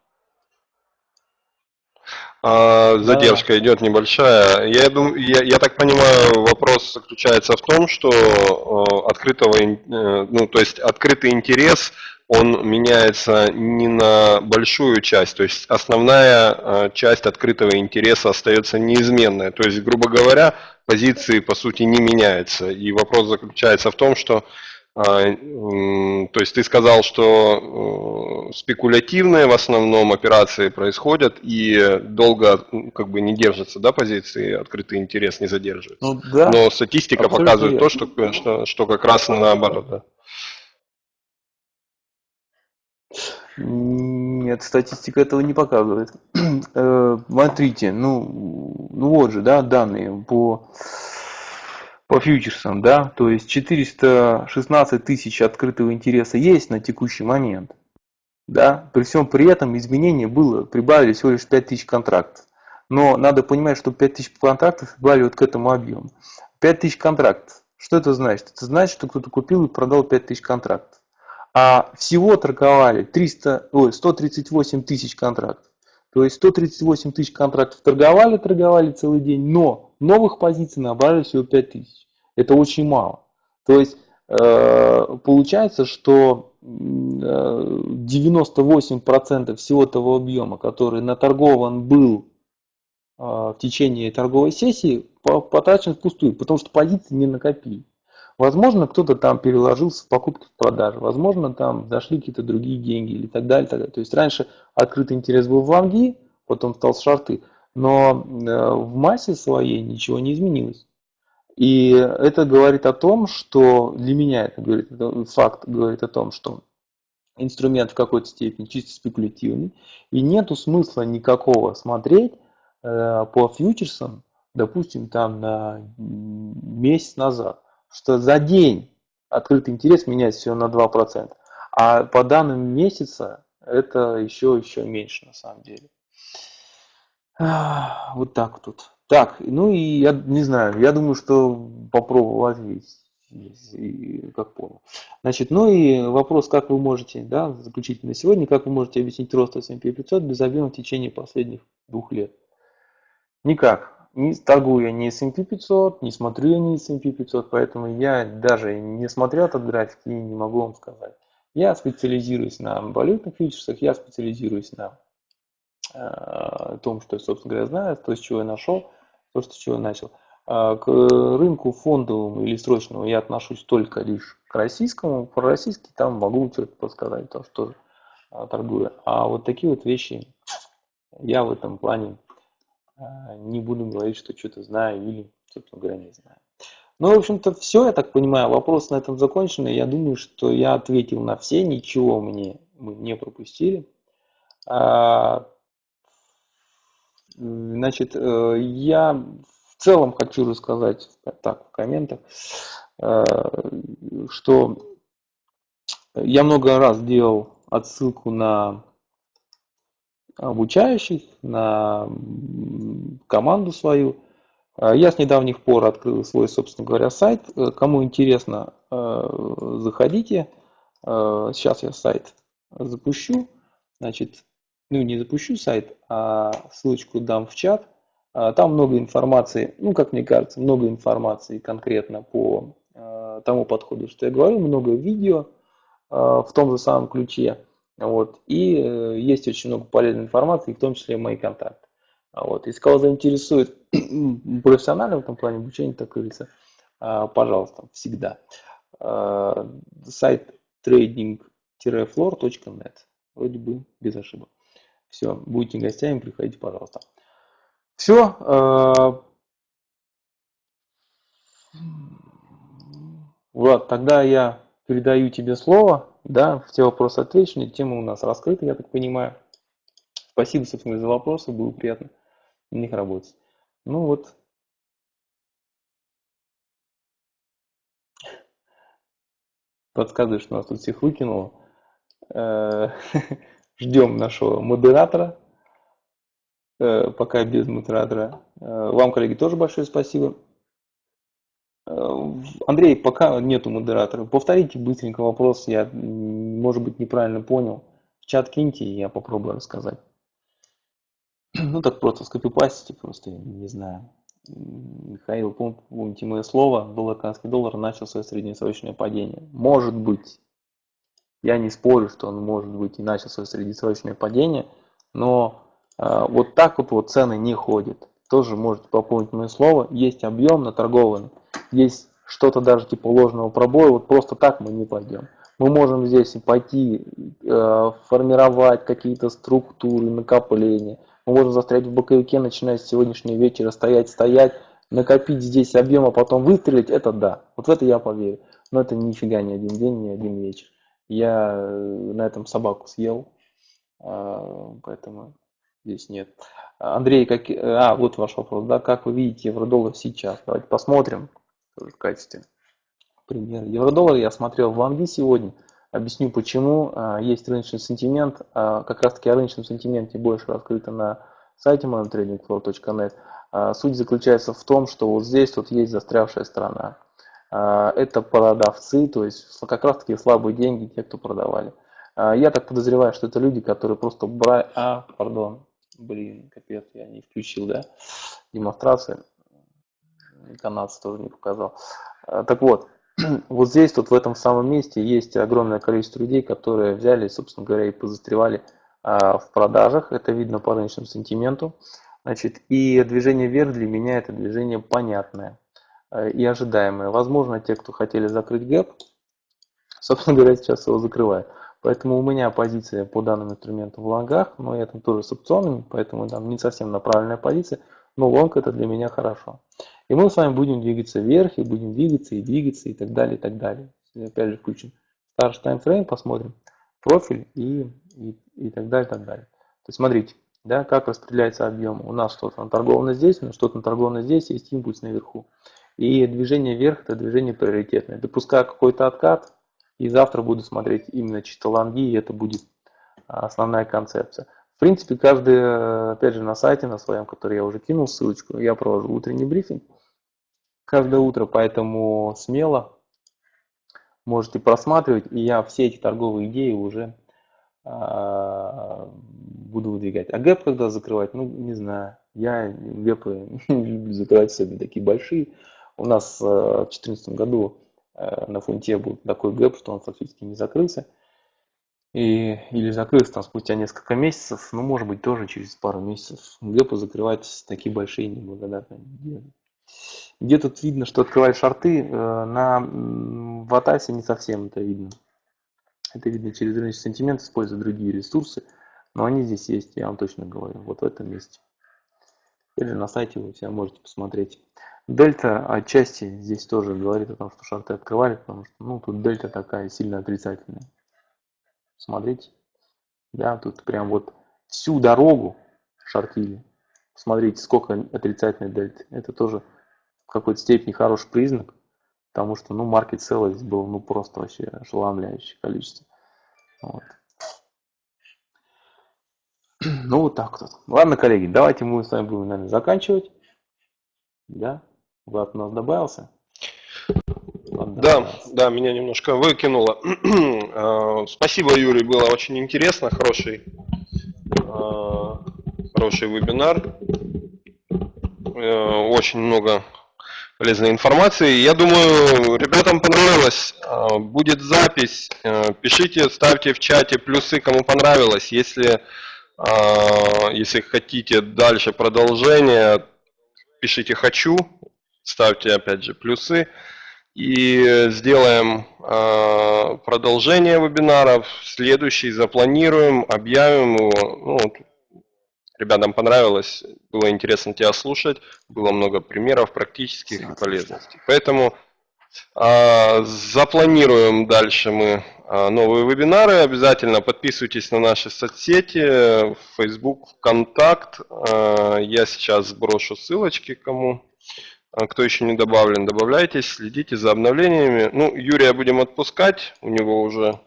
А, задержка да. идет небольшая. Я, думаю, я, я так понимаю, вопрос заключается в том, что э, открытого, э, ну, то есть открытый интерес, он меняется не на большую часть, то есть основная э, часть открытого интереса остается неизменная. То есть, грубо говоря, позиции по сути не меняются. И вопрос заключается в том, что а, то есть ты сказал, что э, спекулятивные в основном операции происходят и долго как бы не держатся, да, позиции, открытый интерес не задерживается. Ну, да, Но статистика показывает верно. то, что, что, что как раз наоборот, да. Нет, статистика этого не показывает. Э, смотрите, ну, ну вот же, да, данные по по фьючерсам, да, то есть 416 тысяч открытого интереса есть на текущий момент, да, при всем при этом изменение было, прибавили всего лишь 5 тысяч контрактов. Но надо понимать, что 5 тысяч контрактов прибавили вот к этому объему. 5 тысяч контрактов. Что это значит? Это значит, что кто-то купил и продал 5 тысяч контрактов. А всего торговали 300, ой, 138 тысяч контрактов. То есть 138 тысяч контрактов торговали, торговали целый день, но новых позиций набрали всего 5 тысяч. Это очень мало. То есть э, получается, что 98% всего того объема, который наторгован был э, в течение торговой сессии, потрачен впустую, потому что позиции не накопили. Возможно, кто-то там переложился в покупки в продажи, возможно, там зашли какие-то другие деньги или так далее, так далее. То есть раньше открытый интерес был в лонги, потом стал с шарты, но э, в массе своей ничего не изменилось. И это говорит о том, что для меня это говорит, факт говорит о том, что инструмент в какой-то степени чисто спекулятивный, и нету смысла никакого смотреть э, по фьючерсам, допустим, там на месяц назад что за день открытый интерес меняется всего на 2%, а по данным месяца это еще, еще меньше на самом деле. Вот так тут. Так, ну и я не знаю, я думаю, что попробовал ответить, как понял. Значит, ну и вопрос, как вы можете, да, заключительно сегодня, как вы можете объяснить рост S&P 500 без объема в течение последних двух лет? Никак не торгую я не S&P 500, не смотрю я не S&P 500, поэтому я даже не смотрел этот график и не могу вам сказать. Я специализируюсь на валютных фьючерсах, я специализируюсь на э, том, что я, собственно говоря, знаю, то, с чего я нашел, то, с чего я начал. А К рынку фондовому или срочному я отношусь только лишь к российскому. Про российский там могу что-то подсказать, потому что а, торгую. А вот такие вот вещи я в этом плане не буду говорить, что что-то знаю или, собственно говоря, не знаю. Ну, в общем-то, все, я так понимаю, вопрос на этом закончен. Я думаю, что я ответил на все, ничего мне мы не пропустили. А, Значит, э, я в целом хочу рассказать так в комментах, э, что я много раз делал отсылку на обучающих, на команду свою. Э, Я с недавних пор открыл свой, собственно говоря, сайт. Э, Кому интересно, э, заходите. Э, Сейчас я сайт запущу. Значит, ну не запущу сайт, а ссылочку дам в чат. А, Там много информации, ну как мне кажется, много информации конкретно по тому подходу, что я говорю, много видео в том же самом ключе. Вот. И э, есть очень много полезной информации, в том числе мои контакты. А Вот. Если кого заинтересует профессионально в этом плане обучения, так говорится, а, пожалуйста, всегда. А, Сайт trading-floor.net. Вроде бы без ошибок. Все, будете гостями, приходите, пожалуйста. Все. Влад, тогда я передаю тебе слово. Да, все вопросы отвечены, тема у нас раскрыта, я так понимаю. Спасибо, собственно, за вопросы, было приятно на них работать. Ну вот. Подсказывает, что нас тут всех выкинуло. Э, Ждем нашего модератора. Э, Пока без модератора. Э, Вам, коллеги, тоже большое спасибо. Андрей, пока нету модератора. Повторите быстренько вопрос. Я, может быть, неправильно понял. В чат киньте, и я попробую рассказать. Ну, так просто скопипастите, просто, не знаю. Михаил, пом- помните мое слово, доллар, доллар начал свое среднесрочное падение. Может быть, я не спорю, что он может быть и начал свое среднесрочное падение, но э, вот так вот, вот цены не ходят. Тоже можете пополнить мое слово. Есть объем наторгованный, есть что-то даже типа ложного пробоя. Вот просто так мы не пойдем. Мы можем здесь пойти э, формировать какие-то структуры, накопления. Мы можем застрять в боковике, начиная с сегодняшнего вечера, стоять, стоять, накопить здесь объем, а потом выстрелить. Это да. Вот в это я поверю. Но это нифига не один день, не один вечер. Я э, на этом собаку съел, а, поэтому здесь нет. Андрей, как... а, вот ваш вопрос, да, как вы видите евро-доллар сейчас? Давайте посмотрим тоже в качестве примера. Евро-доллар я смотрел в Лонги сегодня, объясню почему. А, Есть рыночный сентимент, а, как раз таки о рыночном сентименте больше раскрыто на сайте monetradingflow.net. А, Суть заключается в том, что вот здесь вот есть застрявшая сторона. А, Это продавцы, то есть как раз таки слабые деньги, те, кто продавали. Я так подозреваю, что это люди, которые просто брали... А, пардон, блин, капец, я не включил, да, демонстрацию. Канадцы тоже не показал. А, Так вот, вот здесь, вот в этом самом месте есть огромное количество людей, которые взяли, собственно говоря, и позастревали а, в продажах. Это видно по рыночному сентименту. Значит, и движение вверх для меня это движение понятное э, и ожидаемое. Возможно, те, кто хотели закрыть гэп, собственно говоря, сейчас его закрывают. Поэтому у меня позиция по данному инструменту в лонгах, но я там тоже с опционами, поэтому там не совсем направленная позиция, но лонг это для меня хорошо. И мы с вами будем двигаться вверх, и будем двигаться, и двигаться, и так далее, и так далее. Опять же включим старший таймфрейм, посмотрим профиль и, и, и так далее, и так далее. То есть смотрите, да, как распределяется объем. У нас что-то наторговано здесь, у нас что-то наторговано здесь, есть импульс наверху. И движение вверх это движение приоритетное. Допускаю какой-то откат, и завтра буду смотреть именно чисто лонги, и это будет основная концепция. В принципе, каждый, опять же, на сайте, на своем, который я уже кинул ссылочку, я провожу утренний брифинг каждое утро, поэтому смело можете просматривать, и я все эти торговые идеи уже а, буду выдвигать. А гэп когда закрывать? Ну, не знаю. Я гэпы не люблю закрывать, особенно такие большие. У нас э, в 2014 году э, на фунте был такой гэп, что он фактически не закрылся. И, или закрылся там спустя несколько месяцев, ну, может быть, тоже через пару месяцев. Гэпы закрывать такие большие неблагодарные. Где тут видно, что открывали шарты, э, на м, в Атасе не совсем это видно. Это видно через рыночный сентимент, используя другие ресурсы, но они здесь есть, я вам точно говорю, вот в этом месте. Или на сайте вы себя можете посмотреть. Дельта отчасти здесь тоже говорит о том, что шарты открывали, потому что ну, тут дельта такая сильно отрицательная. Смотрите, да, тут прям вот всю дорогу шортили. Смотрите, сколько отрицательной дельты. Это тоже в какой-то степени хороший признак, потому что, ну, маркет целый здесь было, ну, просто вообще ошеломляющее количество. Вот. Ну, вот так вот. Ладно, коллеги, давайте мы с вами будем, наверное, заканчивать. Да? Влад у нас добавился? Да, добавился. да, меня немножко выкинуло. Э, Спасибо, Юрий, было очень интересно, хороший, э, хороший вебинар. Э, Очень много полезной информации. Я думаю, ребятам понравилось. Э, Будет запись. Э, Пишите, ставьте в чате плюсы, кому понравилось. Если, э, если хотите дальше продолжение, пишите «хочу», ставьте опять же плюсы. И сделаем продолжение вебинаров. Следующий запланируем, объявим его. Ну, ребятам понравилось, было интересно тебя слушать, было много примеров практических и полезностей. Поэтому а, запланируем дальше мы а, новые вебинары. Обязательно подписывайтесь на наши соцсети, Facebook, ВКонтакт. А, Я сейчас сброшу ссылочки кому. А, Кто еще не добавлен, добавляйтесь, следите за обновлениями. Ну, Юрия будем отпускать, у него уже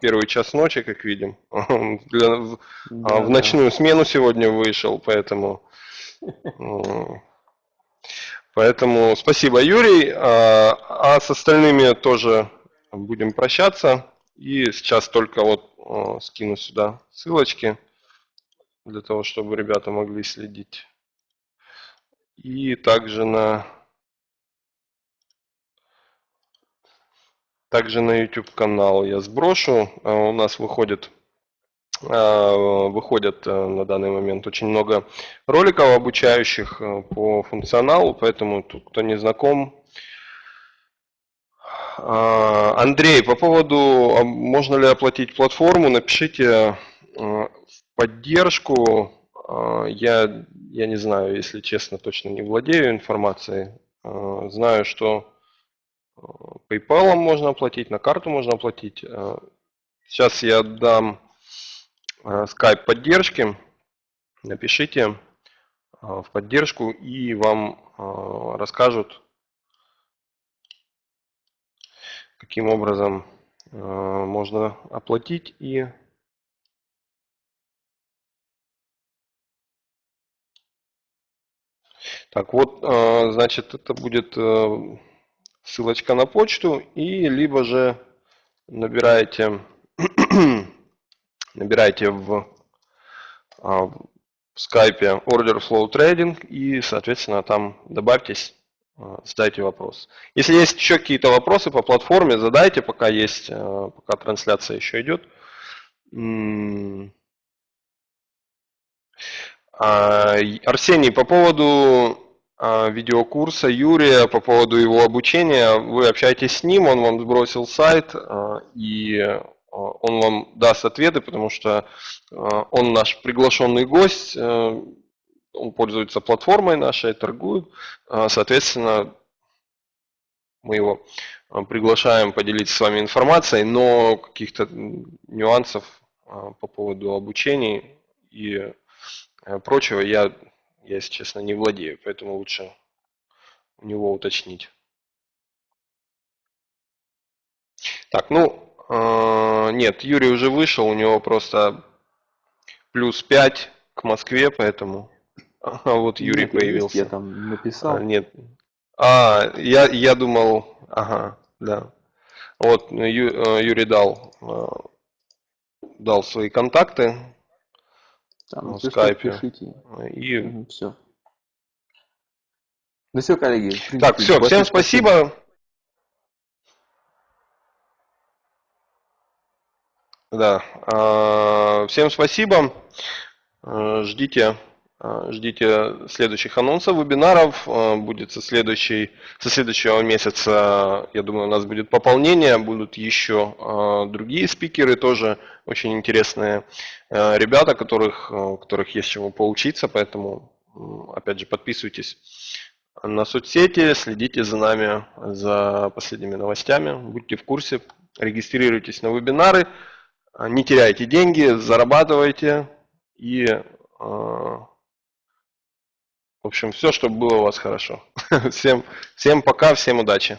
первый час ночи, как видим. Для- в- Да, а, в да. ночную смену сегодня вышел, поэтому... м, Поэтому спасибо, Юрий. А а с остальными тоже будем прощаться. И сейчас только вот а, скину сюда ссылочки, для того, чтобы ребята могли следить. И также на также на YouTube канал я сброшу. А, У нас выходит а, выходят а, на данный момент очень много роликов обучающих по функционалу, поэтому тут кто не знаком. Андрей, по поводу а, можно ли оплатить платформу, напишите в поддержку. Я, я не знаю, если честно, точно не владею информацией. Знаю, что PayPal можно оплатить, на карту можно оплатить. А, Сейчас я дам э, скайп поддержки. Напишите э, в поддержку и вам э, расскажут, каким образом э, можно оплатить и так вот, э, значит, это будет э, ссылочка на почту и либо же набираете набираете в а, в скайпе Order Flow Trading и, соответственно, там добавьтесь, а, задайте вопрос. Если есть еще какие-то вопросы по платформе, задайте, пока есть, а, пока трансляция еще идет. Арсений, по поводу видеокурса Юрия, по поводу его обучения, вы общаетесь с ним, он вам сбросил сайт, а, и а, он вам даст ответы, потому что а, он наш приглашенный гость, он пользуется платформой нашей, торгует, А, соответственно, мы его а, приглашаем поделиться с вами информацией, но каких-то нюансов а, по поводу обучения и прочего я, я, если честно, не владею, поэтому лучше у него уточнить. Так, ну, э, нет, Юрий уже вышел, у него просто плюс 5 к Москве, поэтому... А вот Юрий Нет, появился. Я там написал. А, нет. А, я, я думал, ага, да. Вот ну, Ю- э, Юрий дал, э, дал свои контакты Там, в если что, скайпе. пишите. и все. Ну все, коллеги. в Так, принципе, все, всем спасибо. Да, а, всем спасибо. Э, Ждите Ждите следующих анонсов, вебинаров. Э, Будет со, следующей, со следующего месяца, я думаю, у нас будет пополнение. Будут еще э, другие спикеры, тоже очень интересные ребята, которых, э, которых есть чему поучиться. Поэтому, опять же, подписывайтесь на соцсети, следите за нами, за последними новостями, будьте в курсе, регистрируйтесь на вебинары, а, не теряйте деньги, зарабатывайте и, э, в общем, все, чтобы было у вас хорошо. Всем, всем пока, всем удачи.